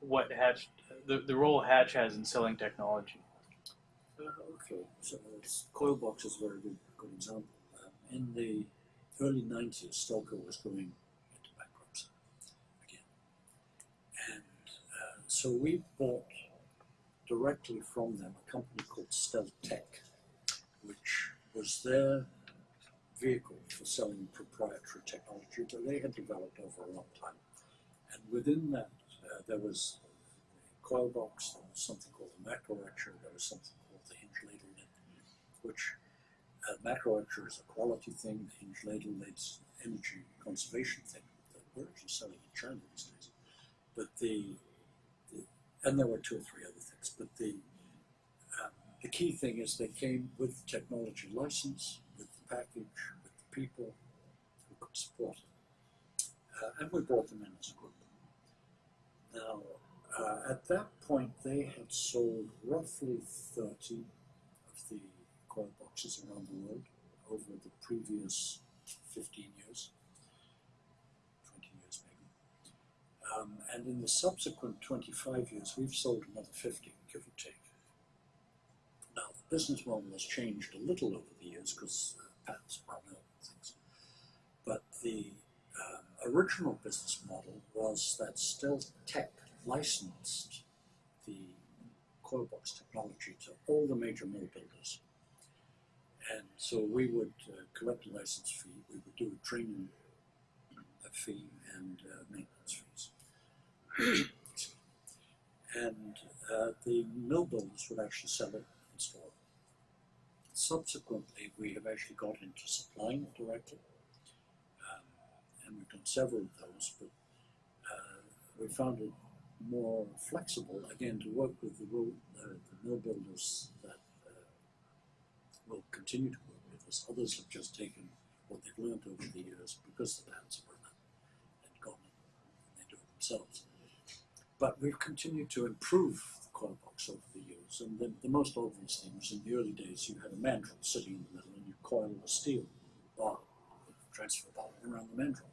what Hatch the, the role Hatch has in selling technology. Okay, so coil box is a very good, good example. Um, in the early 90s, Stelco was going into bankruptcy again. And uh, so we bought directly from them a company called Steltech, which was their vehicle for selling proprietary technology that they had developed over a long time. And within that, uh, there was a coil box, there was something called the macro etcher, there was something called the hinge ladle net, which uh, macro etcher is a quality thing, the hinge ladle net's energy conservation thing that we're actually selling in China these days. But the, the and there were two or three other things, but the um, the key thing is they came with technology license, with the package, with the people who could support it. Uh, and we brought them in as a group. Now, uh, at that point, they had sold roughly 30 of the around the world over the previous 15 years, 20 years maybe. Um, and in the subsequent 25 years, we've sold another 50, give or take. Now, the business model has changed a little over the years because uh, patents run out and things. But the um, original business model was that Stealth Tech licensed the coil box technology to all the major mill builders. And so we would uh, collect a license fee, we would do a training uh, fee and uh, maintenance fees. and uh, the mill builders would actually sell it in store. it. Subsequently, we have actually got into supplying it directly, um, and we've done several of those, but uh, we found it more flexible, again, to work with the, uh, the mill builders that will continue to work with us. Others have just taken what they've learned over the years because the bands have run out and gone and they do it themselves. But we've continued to improve the coil box over the years. And the, the most obvious thing was in the early days you had a mandrel sitting in the middle and you coil a steel bar, transfer bar around the mandrel.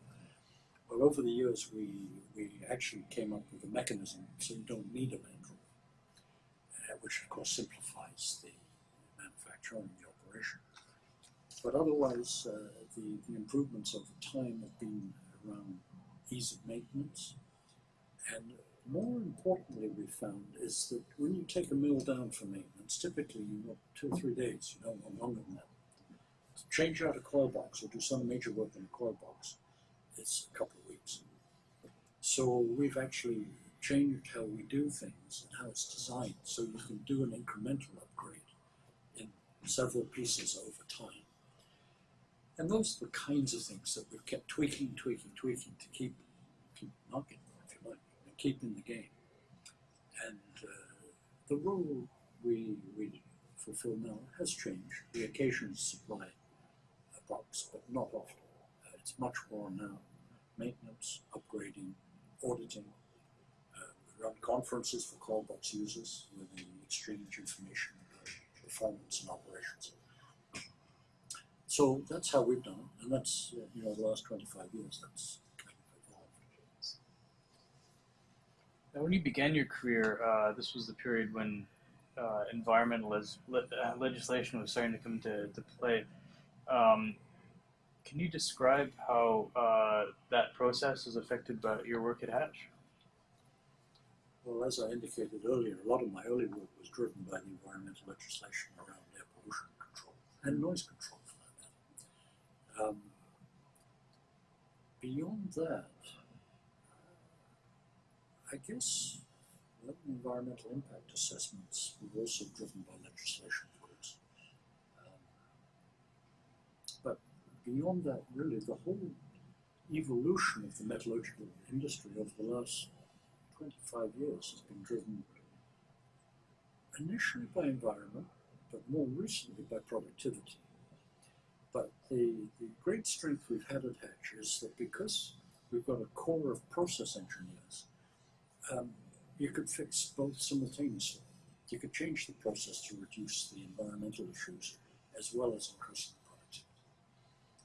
Well, over the years, we, we actually came up with a mechanism so you don't need a mandrel, uh, which of course simplifies the manufacture the. But otherwise, uh, the, the improvements over time have been around ease of maintenance. And more importantly, we found is that when you take a mill down for maintenance, typically you want two or three days, you don't want longer than that. To change out a coil box or do some major work in a coil box, it's a couple of weeks. So we've actually changed how we do things and how it's designed so you can do an incremental upgrade in several pieces over time. And those are the kinds of things that we've kept tweaking, tweaking, tweaking to keep, keep knocking, if you like, and keep in the game. And uh, the role we, we fulfill now has changed. We occasionally supply a box, but not often. Uh, it's much more now maintenance, upgrading, auditing. Uh, we run conferences for coil box users where they exchange information about performance and operations. So that's how we've done it, and that's uh, you know the last 25 years. That's kind of evolved. Now, when you began your career, uh, this was the period when uh, environmental le- uh, legislation was starting to come to, to play. Um, can you describe how uh, that process is affected by your work at Hatch? Well, as I indicated earlier, a lot of my early work was driven by the environmental legislation around air pollution control and noise control, for that matter. Um, beyond that, I guess environmental impact assessments were also driven by legislation, of course. Um, but beyond that, really, the whole evolution of the metallurgical industry over the last 25 years has been driven initially by environment, but more recently by productivity. But the, the great strength we've had at Hatch is that because we've got a core of process engineers, um, you could fix both simultaneously. You could change the process to reduce the environmental issues as well as increasing the productivity.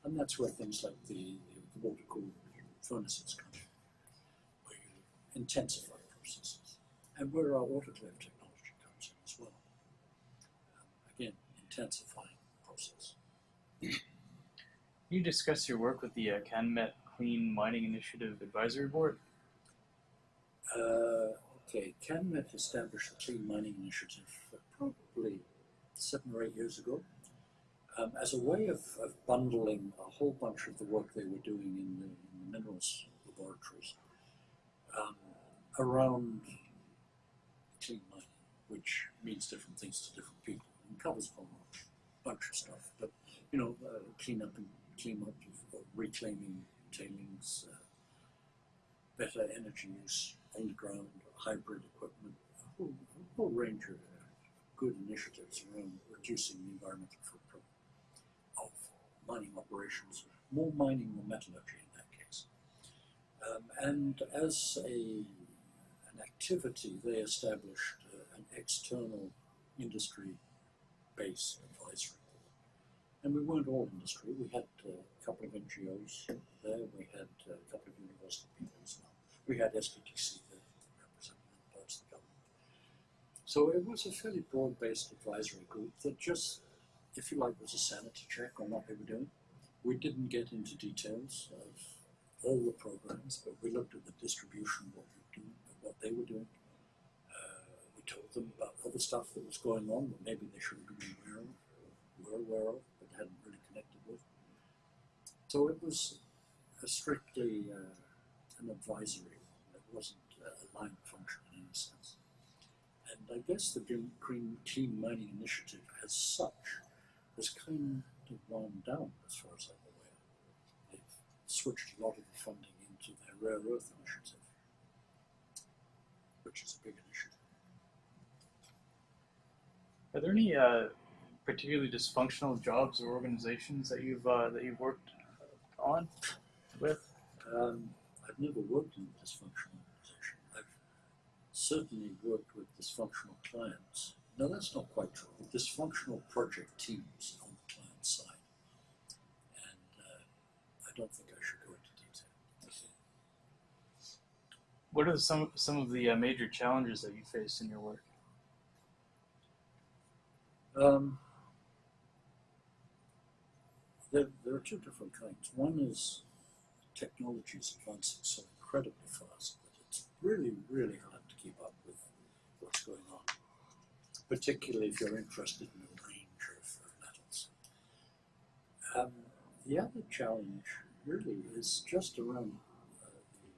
And that's where things like the, the water cooled furnaces come in where you intensify processes, and where our autoclave technology comes in as well. Um, again, intensifying the process. Can you discuss your work with the uh, CanMet Clean Mining Initiative Advisory Board? Uh, okay, CanMet established the Clean Mining Initiative probably seven or eight years ago um, as a way of, of bundling a whole bunch of the work they were doing in the, in the minerals laboratories um, around clean mining, which means different things to different people and covers a whole bunch of stuff. But you know, uh, clean up and clean up reclaiming tailings, uh, better energy use, underground hybrid equipment, a whole, a whole range of uh, good initiatives around reducing the environmental footprint of mining operations, more mining than metallurgy in that case. Um, and as a an activity, they established uh, an external industry-based advisory. And we weren't all industry. We had uh, a couple of NGOs there. We had uh, a couple of university people as well. We had SDTC there representing parts of the government. So it was a fairly broad-based advisory group that just, if you like, was a sanity check on what they were doing. We didn't get into details of all the programs, but we looked at the distribution, what we do, what they were doing. Uh, we told them about other stuff that was going on that maybe they shouldn't be aware of, were aware of, So it was strictly uh, an advisory one. It wasn't a line function in any sense. And I guess the Green, Green Clean Mining Initiative as such has kind of wound down as far as I'm aware. They've switched a lot of the funding into their rare earth initiative, which is a big initiative. Are there any uh, particularly dysfunctional jobs or organizations that you've uh, that you've worked on with? Um, I've never worked in a dysfunctional organization. I've certainly worked with dysfunctional clients. No, that's not quite true. Dysfunctional project teams on the client side. And uh, I don't think I should go into detail. What are some some of the uh, major challenges that you face in your work? Um, there, there are two different kinds. One is technology is advancing so incredibly fast that it's really, really hard to keep up with what's going on, particularly if you're interested in a range of metals. Um, the other challenge really is just around uh, the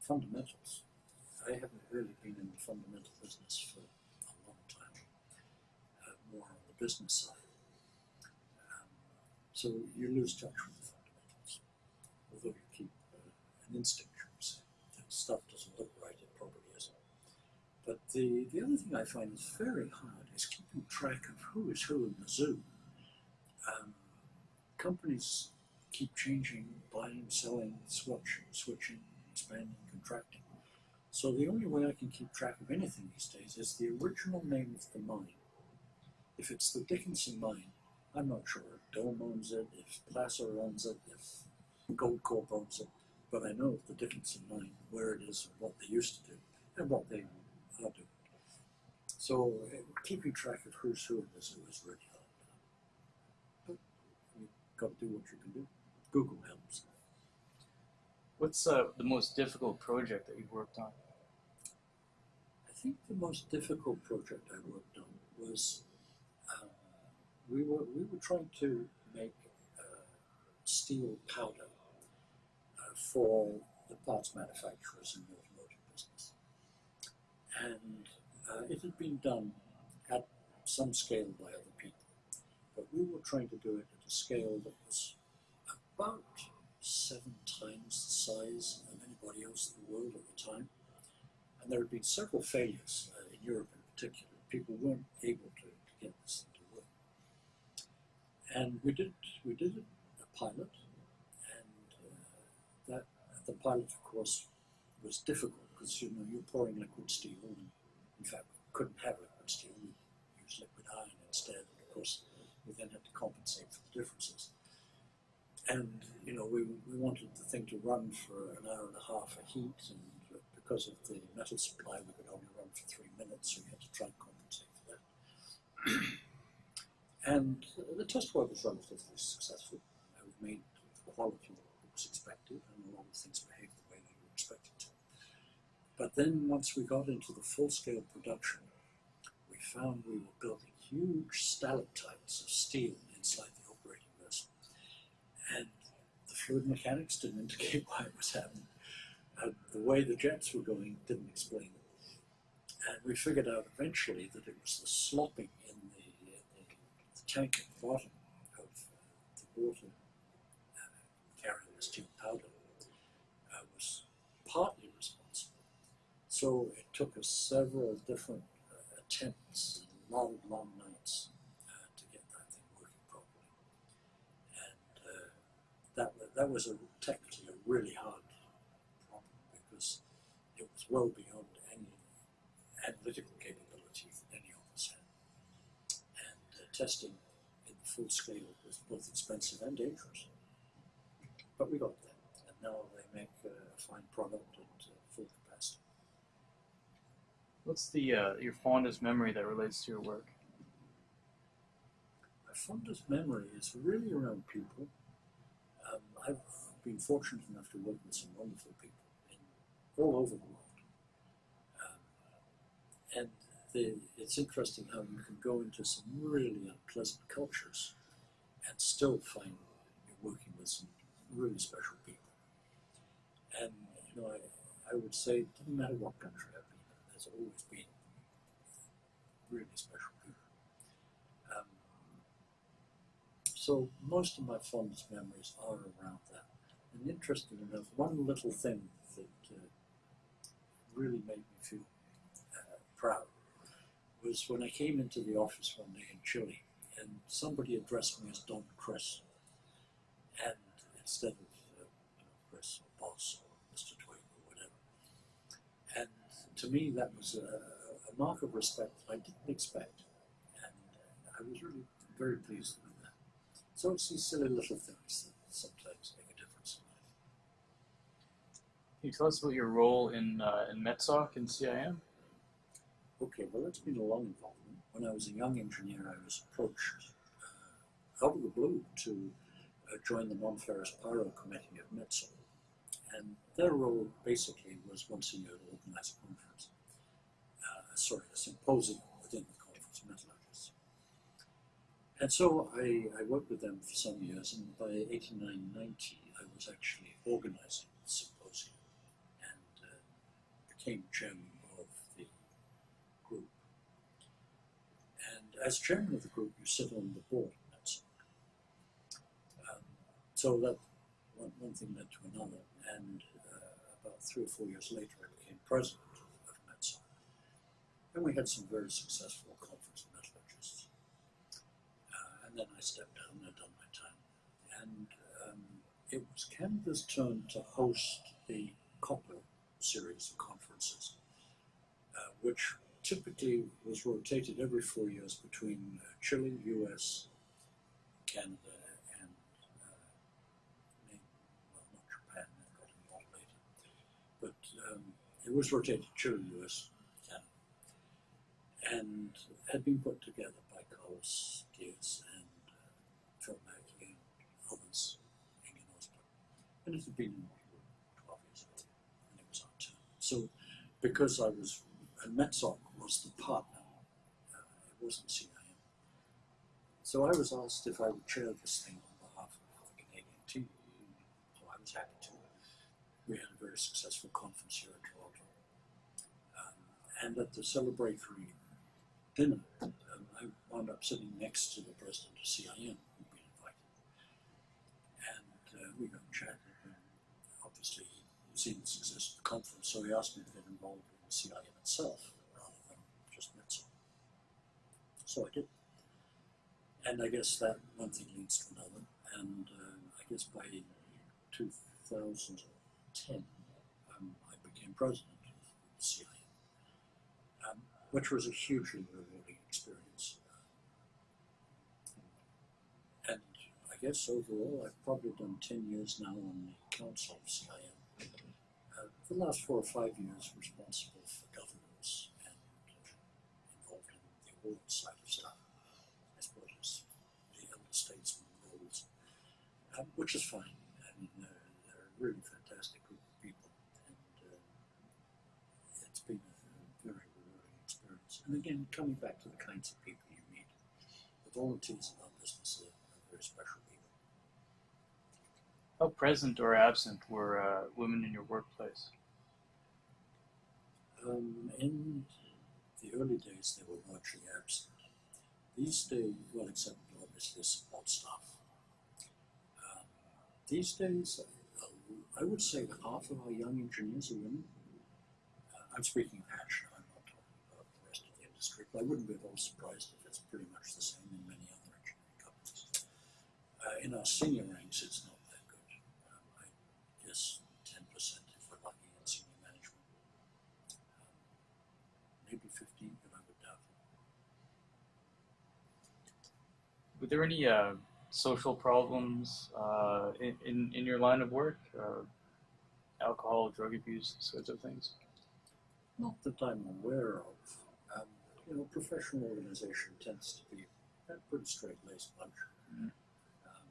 fundamentals. I haven't really been in the fundamental business for a long time, uh, more on the business side. So you lose touch with the fundamentals, although you keep uh, an instinct. If stuff doesn't look right, it probably isn't. But the, the other thing I find is very hard is keeping track of who is who in the zoo. Um, companies keep changing, buying, selling, switch, switching, expanding, contracting. So the only way I can keep track of anything these days is the original name of the mine. If it's the Dickenson mine, I'm not sure Dome owns it, if Placer owns it, if Goldcorp owns it, but I know the Dickenson mine, where it is, and what they used to do, and what they are doing. So uh, keeping track of who's who in zoo is really hard. But you've got to do what you can do. Google helps. What's uh, the most difficult project that you've worked on? I think the most difficult project I worked on was we were we were trying to make uh, steel powder uh, for the parts manufacturers in the automotive business, and uh, it had been done at some scale by other people, but we were trying to do it at a scale that was about seven times the size of anybody else in the world at the time. And there had been several failures uh, in Europe in particular. People weren't able to, to get this. And we did we did a pilot, and uh, that the pilot, of course, was difficult because you know you're pouring liquid steel, and in fact we couldn't have liquid steel. We used liquid iron instead. And of course, we then had to compensate for the differences and you know we, we wanted the thing to run for an hour and a half of heat and because of the metal supply we could only run for three minutes so we had to try and compensate for that and the test work was relatively successful we made the quality that was expected and a lot of things behaved the way they were expected to but then once we got into the full-scale production we found we were building huge stalactites of steel inside the operating vessel and the fluid mechanics didn't indicate why it was happening. And the way the jets were going didn't explain it. And we figured out eventually that it was the slopping in the, in the, the tank at the bottom of the water uh, carrying the steel powder uh, was partly responsible. So it took us several different uh, attempts long, long nights to get that thing working properly and that that was a, technically a really hard problem because it was well beyond any analytical capability that any of us had, and uh, testing full scale was both expensive and dangerous. But we got there, and now they make a fine product at uh, full capacity. What's the uh, your fondest memory that relates to your work? My fondest memory is really around people. Um, I've been fortunate enough to work with some wonderful people in, all over the world. Um, and the, it's interesting how you can go into some really unpleasant cultures and still find you're working with some really special people. And, you know, I, I would say it doesn't matter what country I've been in, there's always been really special people. Um, so most of my fondest memories are around that. And interesting enough, one little thing that uh, really made me feel uh, proud was when I came into the office one day in Chile and somebody addressed me as Don Chris. And instead of uh, Chris or boss or Mr. Twigge or whatever. And to me, that was a, a mark of respect that I didn't expect. And I was really very pleased with that. So it's these silly little things that sometimes make a difference in life. Can you tell us about your role in uh, in MetSoc and CIM? Okay, well, that's been a long involvement. When I was a young engineer, I was approached uh, out of the blue to uh, join the non-ferrous pyro committee of MetSoc. And their role basically was once a year to organize a conference, uh, sorry, a symposium within the conference of metallurgists. And so I, I worked with them for some years, and by 89 90, I was actually organizing the symposium and uh, became chairman of the group. And as chairman of the group, you sit on the board. Um, so that one, one thing led to another, and uh, about three or four years later, I became president of MetSoc. And we had some very successful conference of metallurgists. Uh, and then I stepped down and done my time. And um, it was Canada's turn to host the copper series of conferences, uh, which typically was rotated every four years between uh, Chile, US, Canada, and uh, well, not Japan, that got involved later. But um, it was rotated Chile, US, Canada, and had been put together by Carlos Diaz and uh, Phil Mackey and others, Ingen Osborne. And it had been in Waterloo 12 years earlier, and it was our turn. So, because I was, and Metsoc was the partner, uh, it wasn't CIM. So I was asked if I would chair this thing on behalf of the Canadian team. So I was happy to. We had a very successful conference here in Toronto. Um, and at the celebratory dinner, um, I wound up sitting next to the president of CIM, who'd been invited. And uh, we got chatting. And obviously, he'd seen the success of the conference, so he asked me to get involved in CIM itself rather than just MetSoc. Did. And I guess that one thing leads to another. And uh, I guess by 2010, um, I became president of the CIM, um, which was a hugely rewarding experience. And I guess overall, I've probably done 10 years now on the council of CIM. Uh, the last four or five years responsible for governance and uh, involved in the award side of stuff, as well as the elder statesman roles, um, which is fine. I mean, they're, they're a really fantastic group of people, and uh, it's been a very rewarding experience. And again, coming back to the kinds of people you meet, the volunteers in our business are, are very special people. How present or absent were uh, women in your workplace? Um, in the early days, they were largely absent. These days, well, except obviously support staff. These days, I would say half of our young engineers are women. Uh, I'm speaking of Hatch I'm not talking about the rest of the industry, but I wouldn't be at all surprised if it's pretty much the same in many other engineering companies. Uh, in our senior ranks, it's not that good. Um, I guess 10% if we're lucky in senior management. Um, maybe 15, but I would doubt it. Were there any uh, social problems uh, in, in, in your line of work? Uh, alcohol, drug abuse, sorts of things? Not that I'm aware of. Um, you know, professional organization tends to be a pretty straight-laced bunch. Mhm. Um,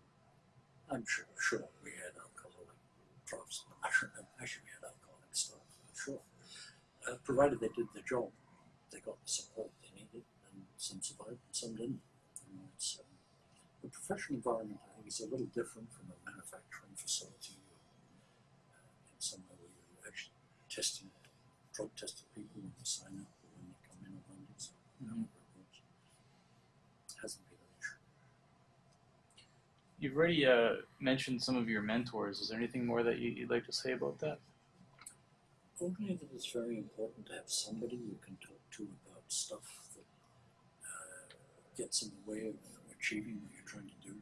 I'm sure, sure we had alcoholic troughs. I should actually we had alcoholic stuff. I'm sure, uh, provided they did their job, they got the support they needed, and some survived and some didn't. Um, the professional environment, I think, is a little different from a manufacturing facility or uh, in somewhere where you're actually testing, drug testing people when they sign up or when they come in on Mondays. Mhm. However it. Hasn't been an issue. You've already uh, mentioned some of your mentors. Is there anything more that you, you'd like to say about that? Only that it's very important to have somebody you can talk to about stuff that uh, gets in the way of achieving what you're trying to do.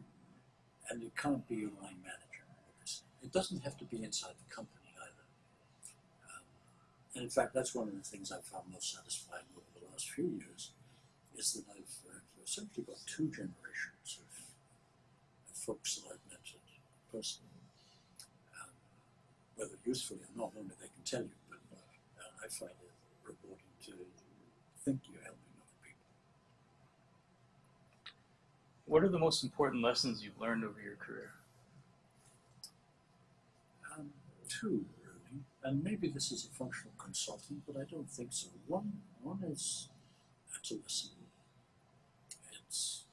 And it can't be your line manager. It doesn't have to be inside the company either. Um, and in fact, that's one of the things I've found most satisfying over the last few years is that I've uh, essentially got two generations of, of folks that I've mentored personally. Um, whether usefully or not, only they can tell you, but uh, I find it rewarding to think you're helping other people. What are the most important lessons you've learned over your career? Um, two, really, and maybe this is a functional consultant, but I don't think so. One, one is to listen. It's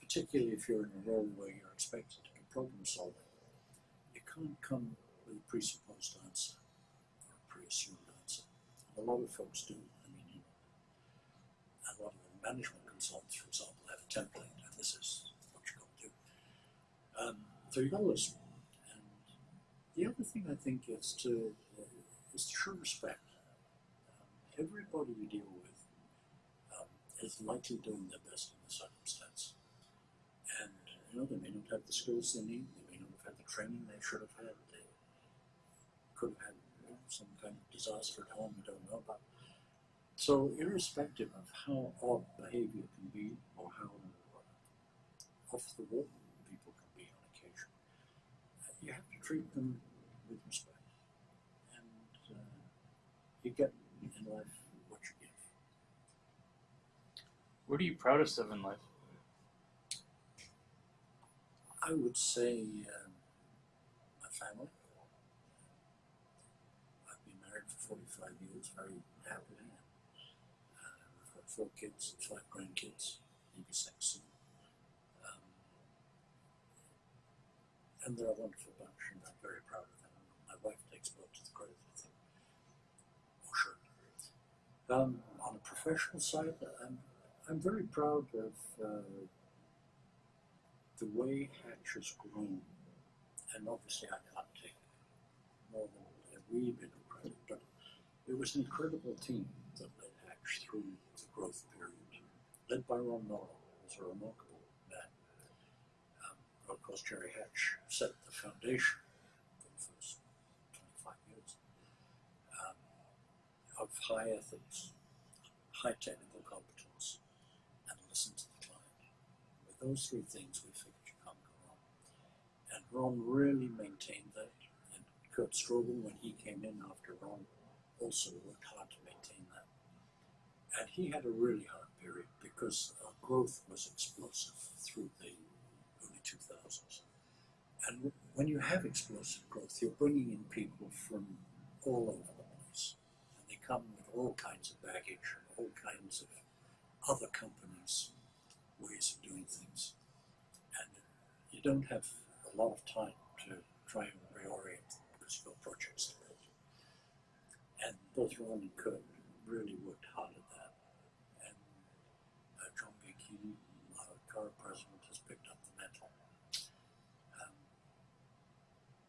particularly if you're in a role where you're expected to be problem solving, you can't come with a presupposed answer or a pre-assumed answer. And a lot of folks do. I mean, a lot of the management consultants, for example, have a template, this is what you've got to do. Um, so you've got to listen. And the other thing I think is to uh, is to show respect. Um, everybody you deal with um, is likely doing their best in the circumstance, and you know they may not have the skills they need. They may not have had the training they should have had. They could have had you know, some kind of disaster at home. We don't know about. So, irrespective of how odd behaviour can be, or how off the wall people can be on occasion, uh, you have to treat them with respect, and uh, you get in life what you give. What are you proudest of in life? I would say um, my family. I've been married for 45 years, very happily. Uh, we've got four kids, five grandkids, maybe six soon. Um, and they're a wonderful bunch, and I'm very proud of them. My wife takes most of the credit, I think. Um, on a professional side, I'm, I'm very proud of uh, the way Hatch has grown, and obviously I can't take more than a wee bit of credit, but it was an incredible team that led Hatch through the growth period, led by Ron Norrell, who was a remarkable of course, Gerry Hatch set the foundation for the first 25 years um, of high ethics, high technical competence, and listen to the client. With those three things, we figured you can't go wrong. And Ron really maintained that. And Kurt Strobel, when he came in after Ron, also worked hard to maintain that. And he had a really hard period because our growth was explosive through the 2000s. And when you have explosive growth, you're bringing in people from all over the place. And they come with all kinds of baggage, and all kinds of other companies' ways of doing things. And you don't have a lot of time to try and reorient them because projects to build. And both Ron and Kurt really worked hard at that. And uh, John Bianchini, our current president, has picked up the mantle. Um,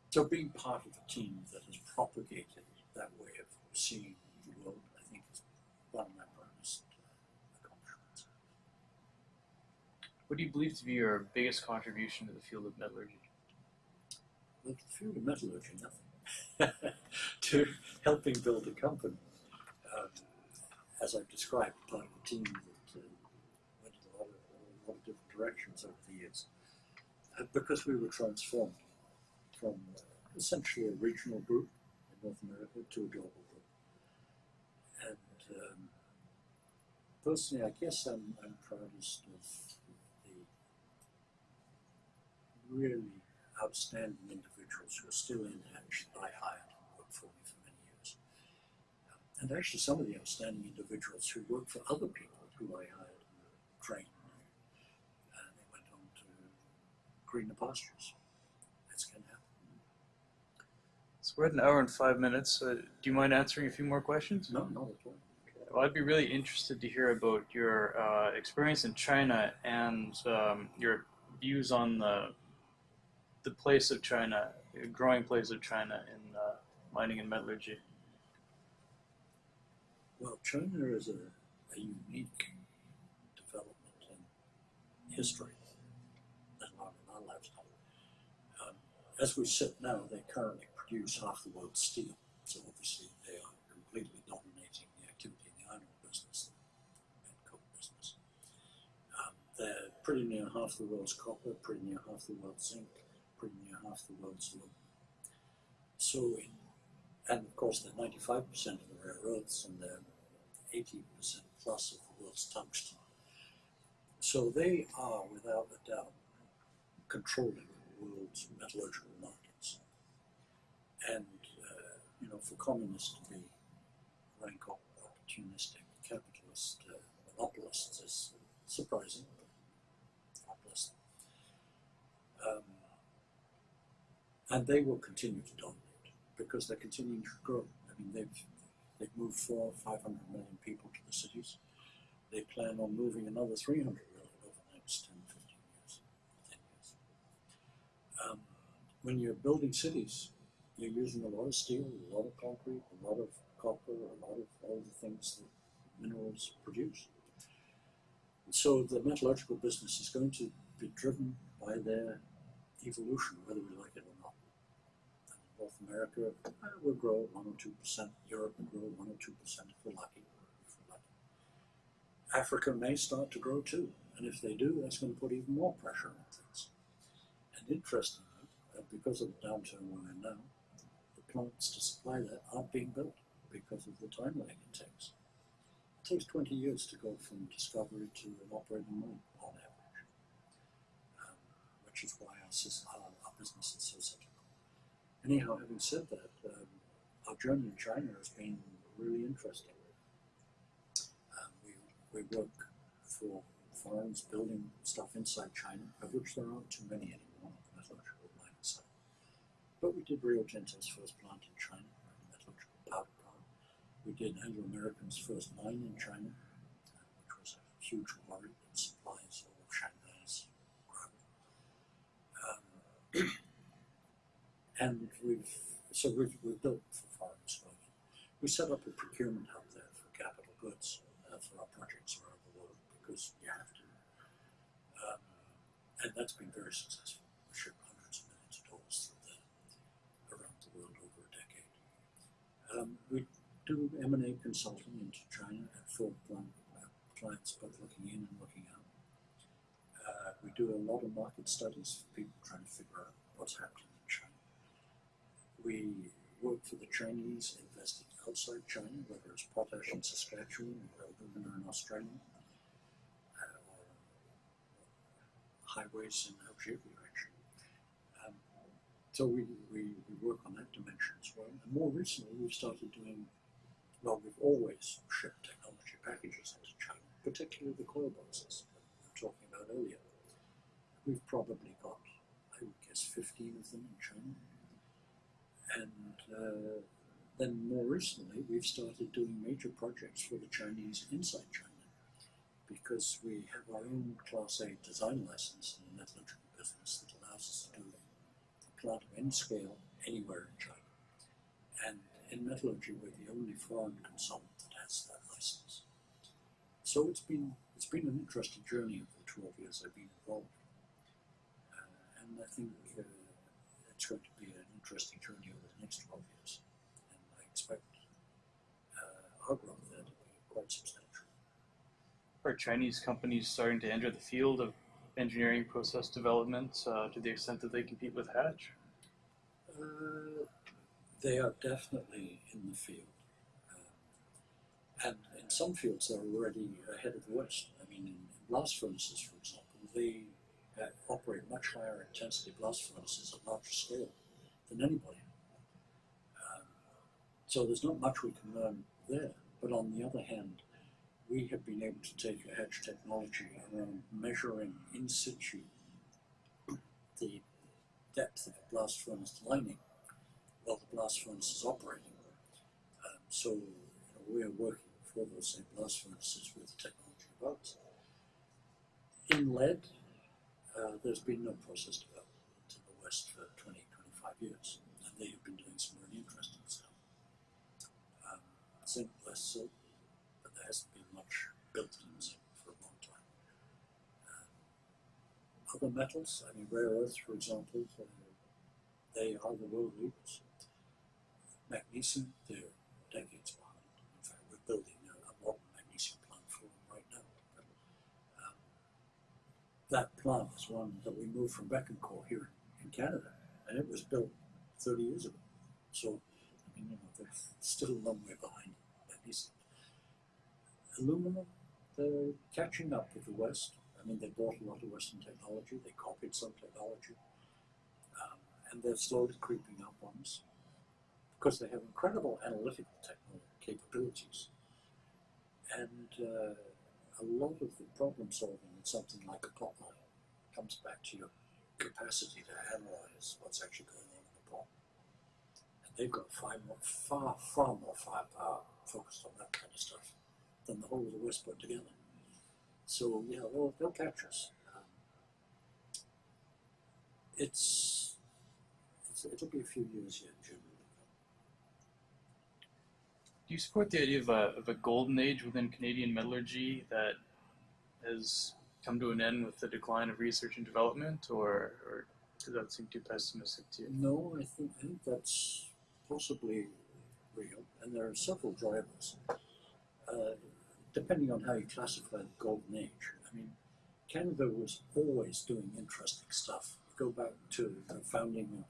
so being part of a team that has propagated that way of seeing the world, I think, is one of my proudest uh, accomplishments. What do you believe to be your biggest contribution to the field of metallurgy? Well, the field of metallurgy, nothing. to helping build a company. Um, as I've described, part of a team that uh, went in a lot, of, a lot of different directions over the years. Uh, because we were transformed from uh, essentially a regional group in North America to a global group. And um, personally, I guess I'm, I'm proudest of the really outstanding individuals who are still in Hatch that I hired and worked for me for many years. And actually, some of the outstanding individuals who worked for other people who I hired and trained. Uh, they went on to greener pastures. That's going to happen. So we're at an hour and five minutes. Uh, do you mind answering a few more questions? No, not at all. Well, I'd be really interested to hear about your uh, experience in China and um, your views on the the place of China, the growing place of China in uh, mining and metallurgy. Well, China is a, a unique development in history and our, our lifetime. Um, as we sit now, they currently produce half the world's steel, so obviously they are completely dominating the activity in the iron ore business and coal business. Um, they're pretty near half the world's copper, pretty near half the world's zinc, pretty near half the world's aluminum. So, in, and of course, they're 95% of the rare earths and they're 80% plus of the world's tungsten. So they are, without a doubt, controlling the world's metallurgical markets. And, uh, you know, for communists to be rank op- opportunistic capitalist uh, monopolists is surprising, them. Um, and they will continue to dominate because they're continuing to grow. I mean, they've they've moved four, five hundred million people to the cities. They plan on moving another three hundred million over the next 10, 15 years, ten years. Um, when you're building cities, you're using a lot of steel, a lot of concrete, a lot of copper, a lot of all the things that minerals produce. So the metallurgical business is going to be driven by their evolution, whether we like it or not. North America will grow one or two percent. Europe will grow one or two percent if we're lucky. Africa may start to grow too, and if they do, that's going to put even more pressure on things. And interestingly, because of the downturn we're in now, plants to supply that aren't being built because of the time lag it takes. It takes 20 years to go from discovery to an operating mine on average, um, which is why our, our, business is so cyclical. Anyhow, having said that, um, our journey in China has been really interesting. Um, we, we work for firms building stuff inside China, of which there aren't too many anymore on the metallurgical mining side. But we did Rio Tinto's first plant in China, a metallurgical powder plant. We did Anglo American's first mine in China, which was a huge quarry that supplies all of Shanghai's gravel. Um, and we've so we've, we've built for foreign exposure. We set up a procurement hub there for capital goods uh, for our projects around the world because you have to, um, and that's been very successful. We ship hundreds of millions of dollars through there around the world over a decade. Um, we do M and A consulting into China and for um, uh, clients both looking in and looking out. Uh, we do a lot of market studies for people trying to figure out what's happening in China. We work for the Chinese investing outside China, whether it's potash in Saskatchewan or alumina in Australia, uh, or highways in Algeria, so we, we, we work on that dimension as well. And more recently, we've started doing, well, we've always shipped technology packages into China, particularly the coil boxes that we were talking about earlier. We've probably got, I would guess, 15 of them in China. And uh, then more recently, we've started doing major projects for the Chinese inside China because we have our own Class A design license in the metallurgical business that allows us to do of any scale anywhere in China. And in metallurgy, we're the only foreign consultant that has that license. So it's been it's been an interesting journey over the 12 years I've been involved. Uh, and I think uh, it's going to be an interesting journey over the next 12 years. And I expect uh, our growth there to be quite substantial. Are Chinese companies starting to enter the field of engineering process development uh, to the extent that they compete with Hatch? Uh, they are definitely in the field. Um, and in some fields, they're already ahead of the West. I mean, in blast furnaces, for example, they uh, operate much higher intensity blast furnaces at larger scale than anybody. Um, so there's not much we can learn there. But on the other hand, we have been able to take a Hatch technology around measuring in situ the depth of a blast furnace lining while the blast furnace is operating. Um, so you know, we're working for those same blast furnaces with technology ours. In lead, uh, there's been no process development in the West for 20, 25 years, and they have been doing some really interesting stuff. Um, zinc less so, built in for a long time. Other metals, I mean rare earths for example, uh, they are the world leaders. Magnesium, they're decades behind. In fact, we're building a, a modern magnesium plant for them right now. Um, that plant is one that we moved from Bécancour here in Canada, and it was built 30 years ago. So, I mean, you know, they're still a long way behind magnesium. Aluminum, they're catching up with the West. I mean, they bought a lot of Western technology, they copied some technology, um, and they're slowly creeping up on us because they have incredible analytical technical capabilities. And uh, a lot of the problem solving in something like a pot line comes back to your capacity to analyze what's actually going on in the pot. And they've got far more, far, far more firepower focused on that kind of stuff than the whole of the West put together. So yeah, they'll, they'll catch us. Um, it's, it's it'll be a few years yet, generally. Do you support the idea of a, of a golden age within Canadian metallurgy that has come to an end with the decline of research and development, or, or does that seem too pessimistic to you? No, I think, I think that's possibly real, and there are several drivers. Uh, depending on how you classify the golden age. I mean, Canada was always doing interesting stuff. You go back to the founding of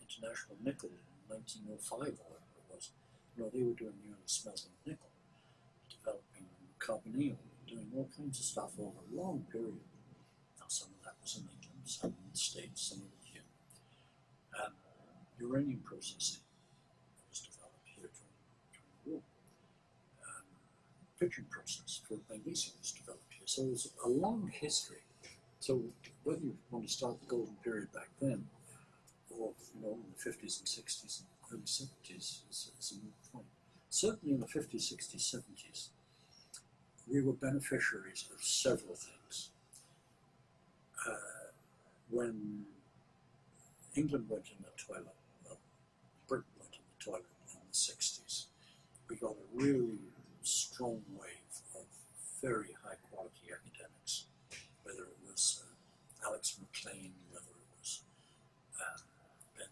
International Nickel in 1905 or whatever it was. You know, they were doing early smelting of nickel, developing carbonyl, doing all kinds of stuff over a long period. Now, some of that was in England, some in the States, some of it here. Um, uranium processing was developed here during, during the war. Um, Pidgeon process for magnesium was developed here. So there's a long history. So whether you want to start the golden period back then, or you know in the 50s and 60s and early 70s, is, is a moot point. Certainly in the 50s, 60s, 70s, we were beneficiaries of several things. Uh, when England went in the toilet, well, Britain went in the toilet in the 60s, we got a really strong wave of very high quality academics, whether it was uh, Alex McLean, whether it was um, Ben,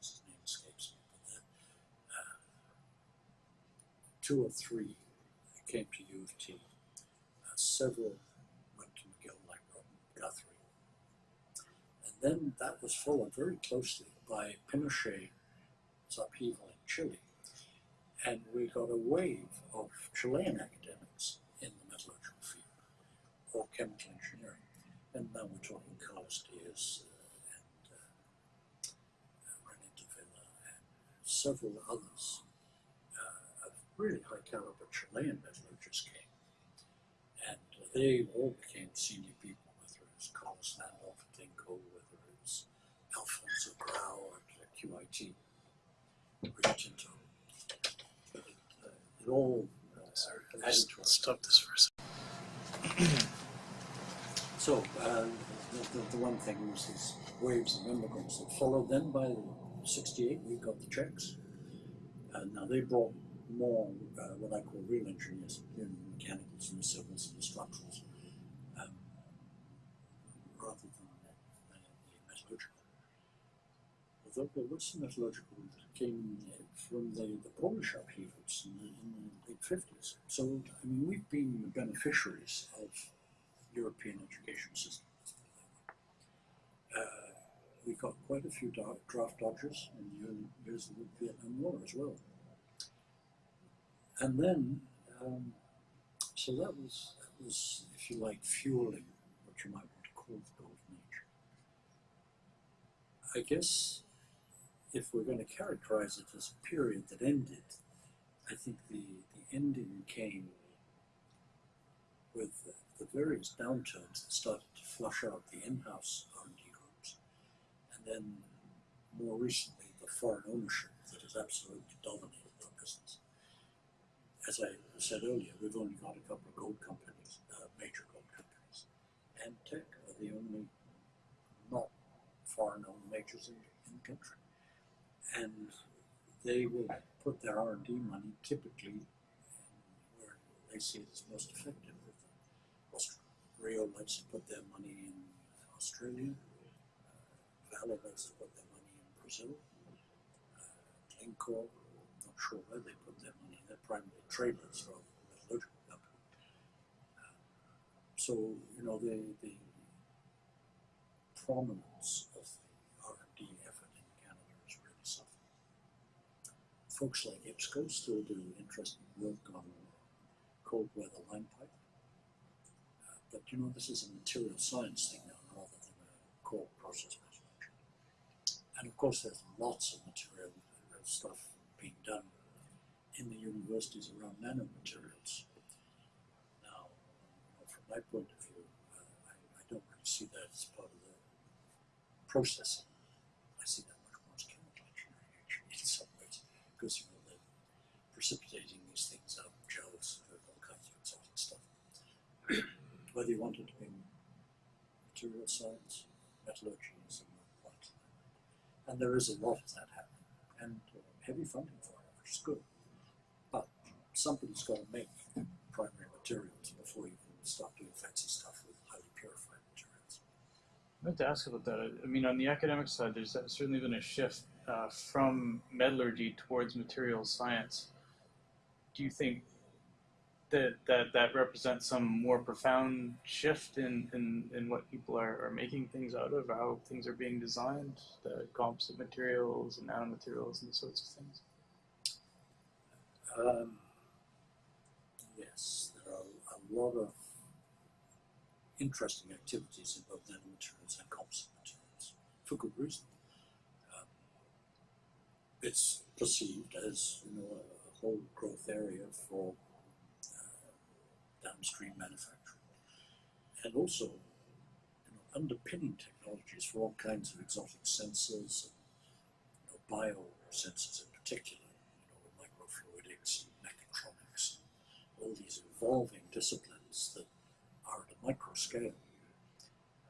his name escapes me, but then, uh, two or three came to U of T. Uh, several went to McGill, like Robin Guthrie. And then that was followed very closely by Pinochet's upheaval in Chile. And we got a wave of Chilean academics in the metallurgical field, or chemical engineering. And now we're talking Carlos Diaz uh, and uh, uh, René del Villar and several others uh, of really high caliber Chilean metallurgists came. And they all became senior people, whether it was Carlos Landolt at Inco, whether it was Alfonso Grau at QIT, Rio Tinto. It, uh, all uh, to our stop this for a second. So, uh, the, the, the one thing was these waves of immigrants that followed. Then by 68, we got the Czechs. And now they brought more uh, what I call real engineers, the mechanicals and the civils and the structurals, um, rather than uh, the metallurgical. Although there was some metallurgical that came uh, from the, the Polish upheavals in the, in the late 50s. So, I mean, we've been the beneficiaries of European education system. Uh, we got quite a few draft dodgers in the early years of the Vietnam War as well. And then, um, so that was, that was, if you like, fueling what you might want to call the golden age. I guess if we're going to characterize it as a period that ended, I think the, the ending came with the, the various downturns that started to flush out the in-house R&D groups, and then more recently the foreign ownership that has absolutely dominated our business. As I said earlier, we've only got a couple of gold companies, uh, major gold companies, and Teck are the only not foreign-owned majors in, in the country, and they will put their R&D money typically where they see it as most effective. Rio likes to put their money in Australia. Uh, Vale likes to put their money in Brazil. Uh, Glencore, not sure where they put their money. They're primarily traders than metallurgical company. Uh, so you know the the prominence of the R and D effort in Canada is really suffering folks like IPSCO still do interesting work on cold weather line pipe. Uh, but you know, this is a material science thing now rather than a core process measurement. And of course, there's lots of material uh, stuff being done in the universities around nanomaterials. Now, from my point of view, uh, I, I don't really see that as part of the processing. Because you know they're precipitating these things out gels all kinds of exotic stuff. Whether you want to be material science, metallurgy, is point. And there is a lot of that happening, and uh, heavy funding for it, which is good. But somebody's got to make primary materials before you can start doing fancy stuff with highly purified materials. I'd like to ask about that. I mean, on the academic side, there's certainly been a shift uh, from metallurgy towards materials science. Do you think that that, that represents some more profound shift in, in, in what people are, are making things out of, how things are being designed, the composite materials and nanomaterials and these sorts of things? Um, yes, there are a lot of interesting activities in both nanomaterials and composite materials for good reason. It's perceived as you know a, whole growth area for uh, downstream manufacturing, and also you know, underpinning technologies for all kinds of exotic sensors and you know, in particular, you know, microfluidics and mechatronics, and all these evolving disciplines that are at a micro scale.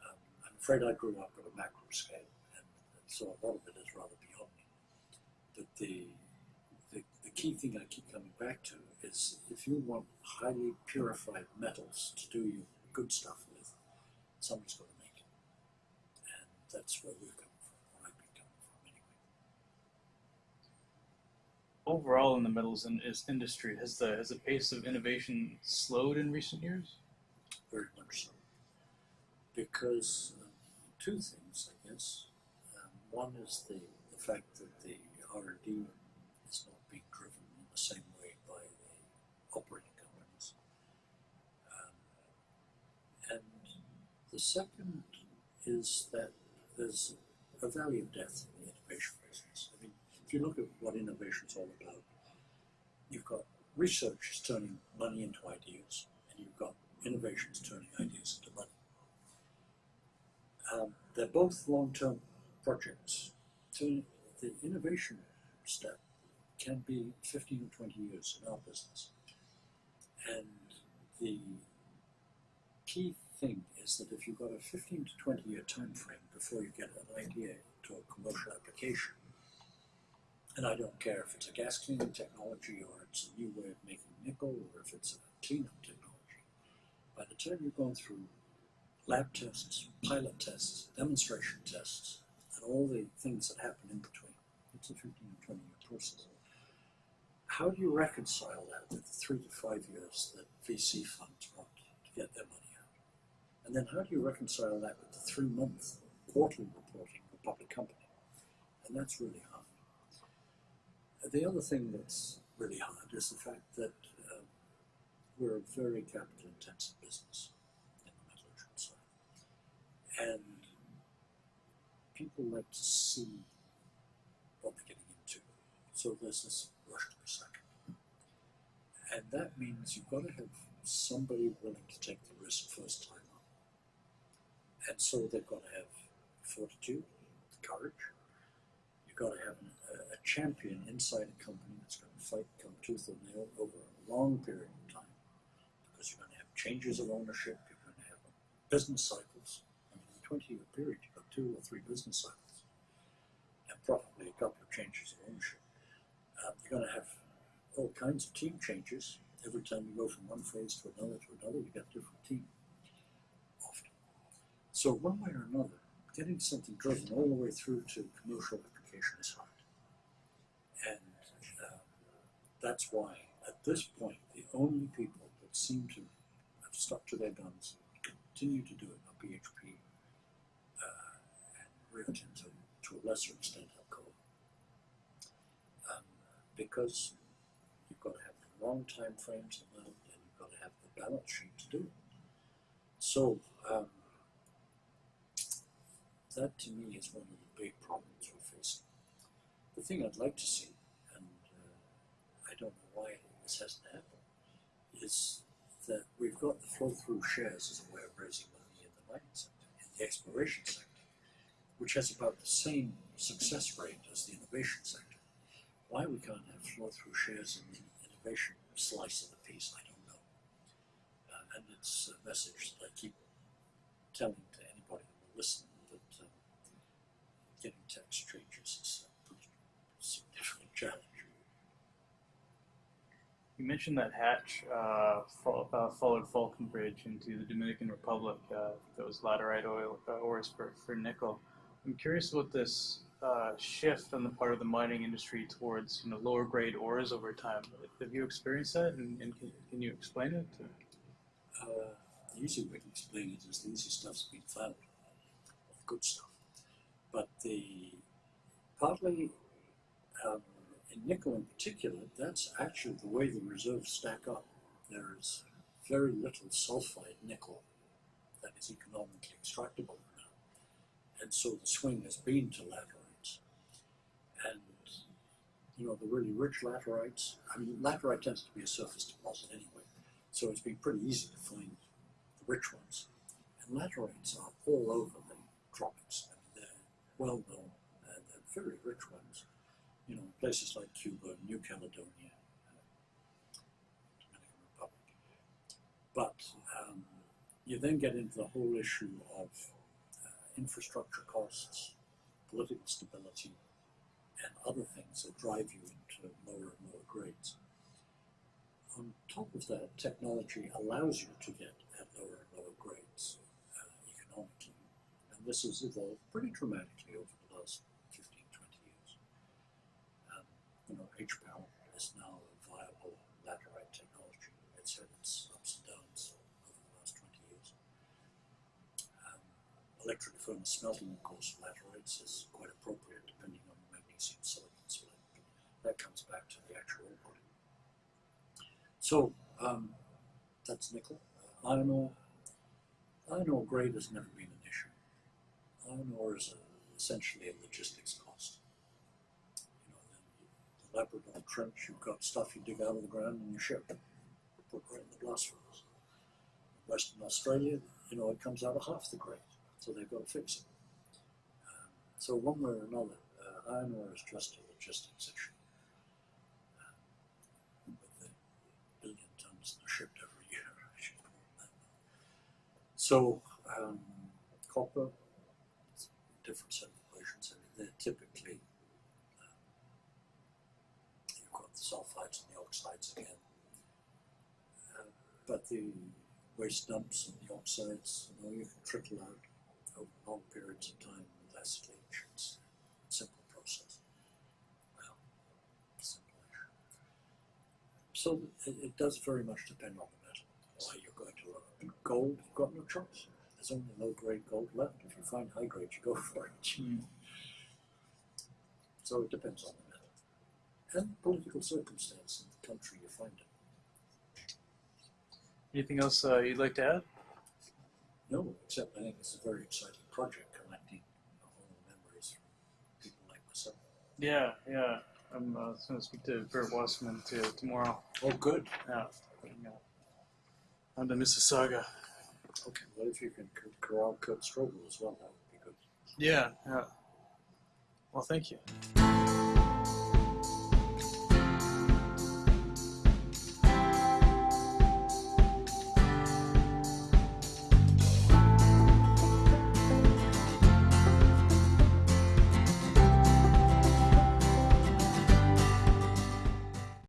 Um, I'm afraid I grew up at a macro scale, and so a lot of it is rather But the, the, the key thing I keep coming back to is if you want highly purified metals to do your good stuff with, somebody's got to make it. And that's where we're coming from, where I've been coming from anyway. Overall, in the metals in, is industry, has the has the pace of innovation slowed in recent years? very much so. Because um, two things, I guess. Um, one is the, the fact that the R&D is not being driven in the same way by the operating companies. Um, and the second is that there's a valley of death in the innovation business. I mean, if you look at what innovation is all about, you've got researchers turning money into ideas, and you've got innovations turning ideas into money. Um, they're both long-term projects. So the innovation step can be 15 or 20 years in our business. And the key thing is that if you've got a 15 to 20 year time frame before you get an idea to a commercial application, and I don't care if it's a gas cleaning technology or it's a new way of making nickel or if it's a cleanup technology, by the time you've gone through lab tests, pilot tests, demonstration tests, and all the things that happen in between, it's a 15 to 20 year process. How do you reconcile that with the three to five years that VC funds want to get their money out? And then how do you reconcile that with the three month quarterly reporting of a public company? And that's really hard. The other thing that's really hard is the fact that um, we're a very capital intensive business in the metallurgical side. And people like to see what they're getting into. So there's this rush to the second. And that means you've got to have somebody willing to take the risk first time on. And so they've got to have fortitude, courage. You've got to have a, a champion inside a company that's going to fight come tooth and nail over a long period of time. Because you're going to have changes of ownership, you're going to have business cycles. I mean, in a 20 year period, you've got two or three business cycles. And probably a couple of changes of ownership. Uh, you're going to have all kinds of team changes. Every time you go from one phase to another to another, you get a different team. Often. So one way or another, getting something driven all the way through to commercial application is hard. And um, that's why, at this point, the only people that seem to have stuck to their guns, and continue to do it, are BHP uh, and Rio to a lesser extent, because you've got to have the long time frames and you've got to have the balance sheet to do it. So, um, that to me is one of the big problems we're facing. The thing I'd like to see, and uh, I don't know why this hasn't happened, is that we've got the flow through shares as a way of raising money in the mining sector, in the exploration sector, which has about the same success rate as the innovation sector. Why we can't have flow through shares in the innovation slice of the piece, I don't know. Uh, and it's a message that I keep telling to anybody who will listen that um, getting tax changes is a pretty significant challenge. You mentioned that Hatch uh, uh, followed Falconbridge into the Dominican Republic. Uh, that was laterite oil uh, ores for, for nickel. I'm curious about this uh, shift on the part of the mining industry towards you know lower grade ores over time. Have you experienced that, and, and can, can you explain it? Uh, easy way to explain it is the easy stuff's been found, good stuff. But the partly um, in nickel in particular, that's actually the way the reserves stack up. There is very little sulfide nickel that is economically extractable now, and so the swing has been to laterites. You know the really rich laterites. I mean, laterite tends to be a surface deposit anyway, so it's been pretty easy to find the rich ones. And laterites are all over the tropics. I mean, they're well known and they're very rich ones. You know, places like Cuba, New Caledonia, uh, Dominican Republic. But um, you then get into the whole issue of uh, infrastructure costs, political stability, and other things that drive you into lower and lower grades. On top of that, technology allows you to get at lower and lower grades uh, economically. And this has evolved pretty dramatically over the last 15, 20 years. Um, you know, HPAL is now a viable laterite technology. It's had its ups and downs over the last 20 years. Um, electric furnace smelting, of course, laterites is quite appropriate depending on the magnesium silicon split. That comes back to the actual output. So um, that's nickel. Uh, iron ore. Iron ore grade has never been an issue. Iron ore is a, essentially a logistics cost. You know, the, the Labrador Trench, you've got stuff you dig out of the ground and you ship, put right in the blast furnace. Western Australia, you know, it comes out of half the grade, so they've got to fix it. Um, so one way or another, uh, iron ore is just a logistics issue. Um, with the are shipped every year. So um, copper, different set of equations. I mean, they're typically um, you've got the sulfides and the oxides again, uh, but the waste dumps and the oxides, you know, you can trickle out over long periods of time with less leach. It's a simple process. Well, simple-ish. So it, it does very much depend on the metal. Why you're going to look. Gold, you've got no choice. There's only low grade gold left. If you find high grade, you go for it. So it depends on the metal. And political circumstance in the country you find it. Anything else uh, you'd like to add? No, except I think it's a very exciting project collecting all the memories from people like myself. Yeah, yeah. I'm uh, going to speak to Bert Wasmund to, tomorrow. Oh, good. Yeah. yeah. on to Mississauga. Okay. What if you can corral Kurt Strobel as well? That would be good. Yeah, yeah. Well, thank you.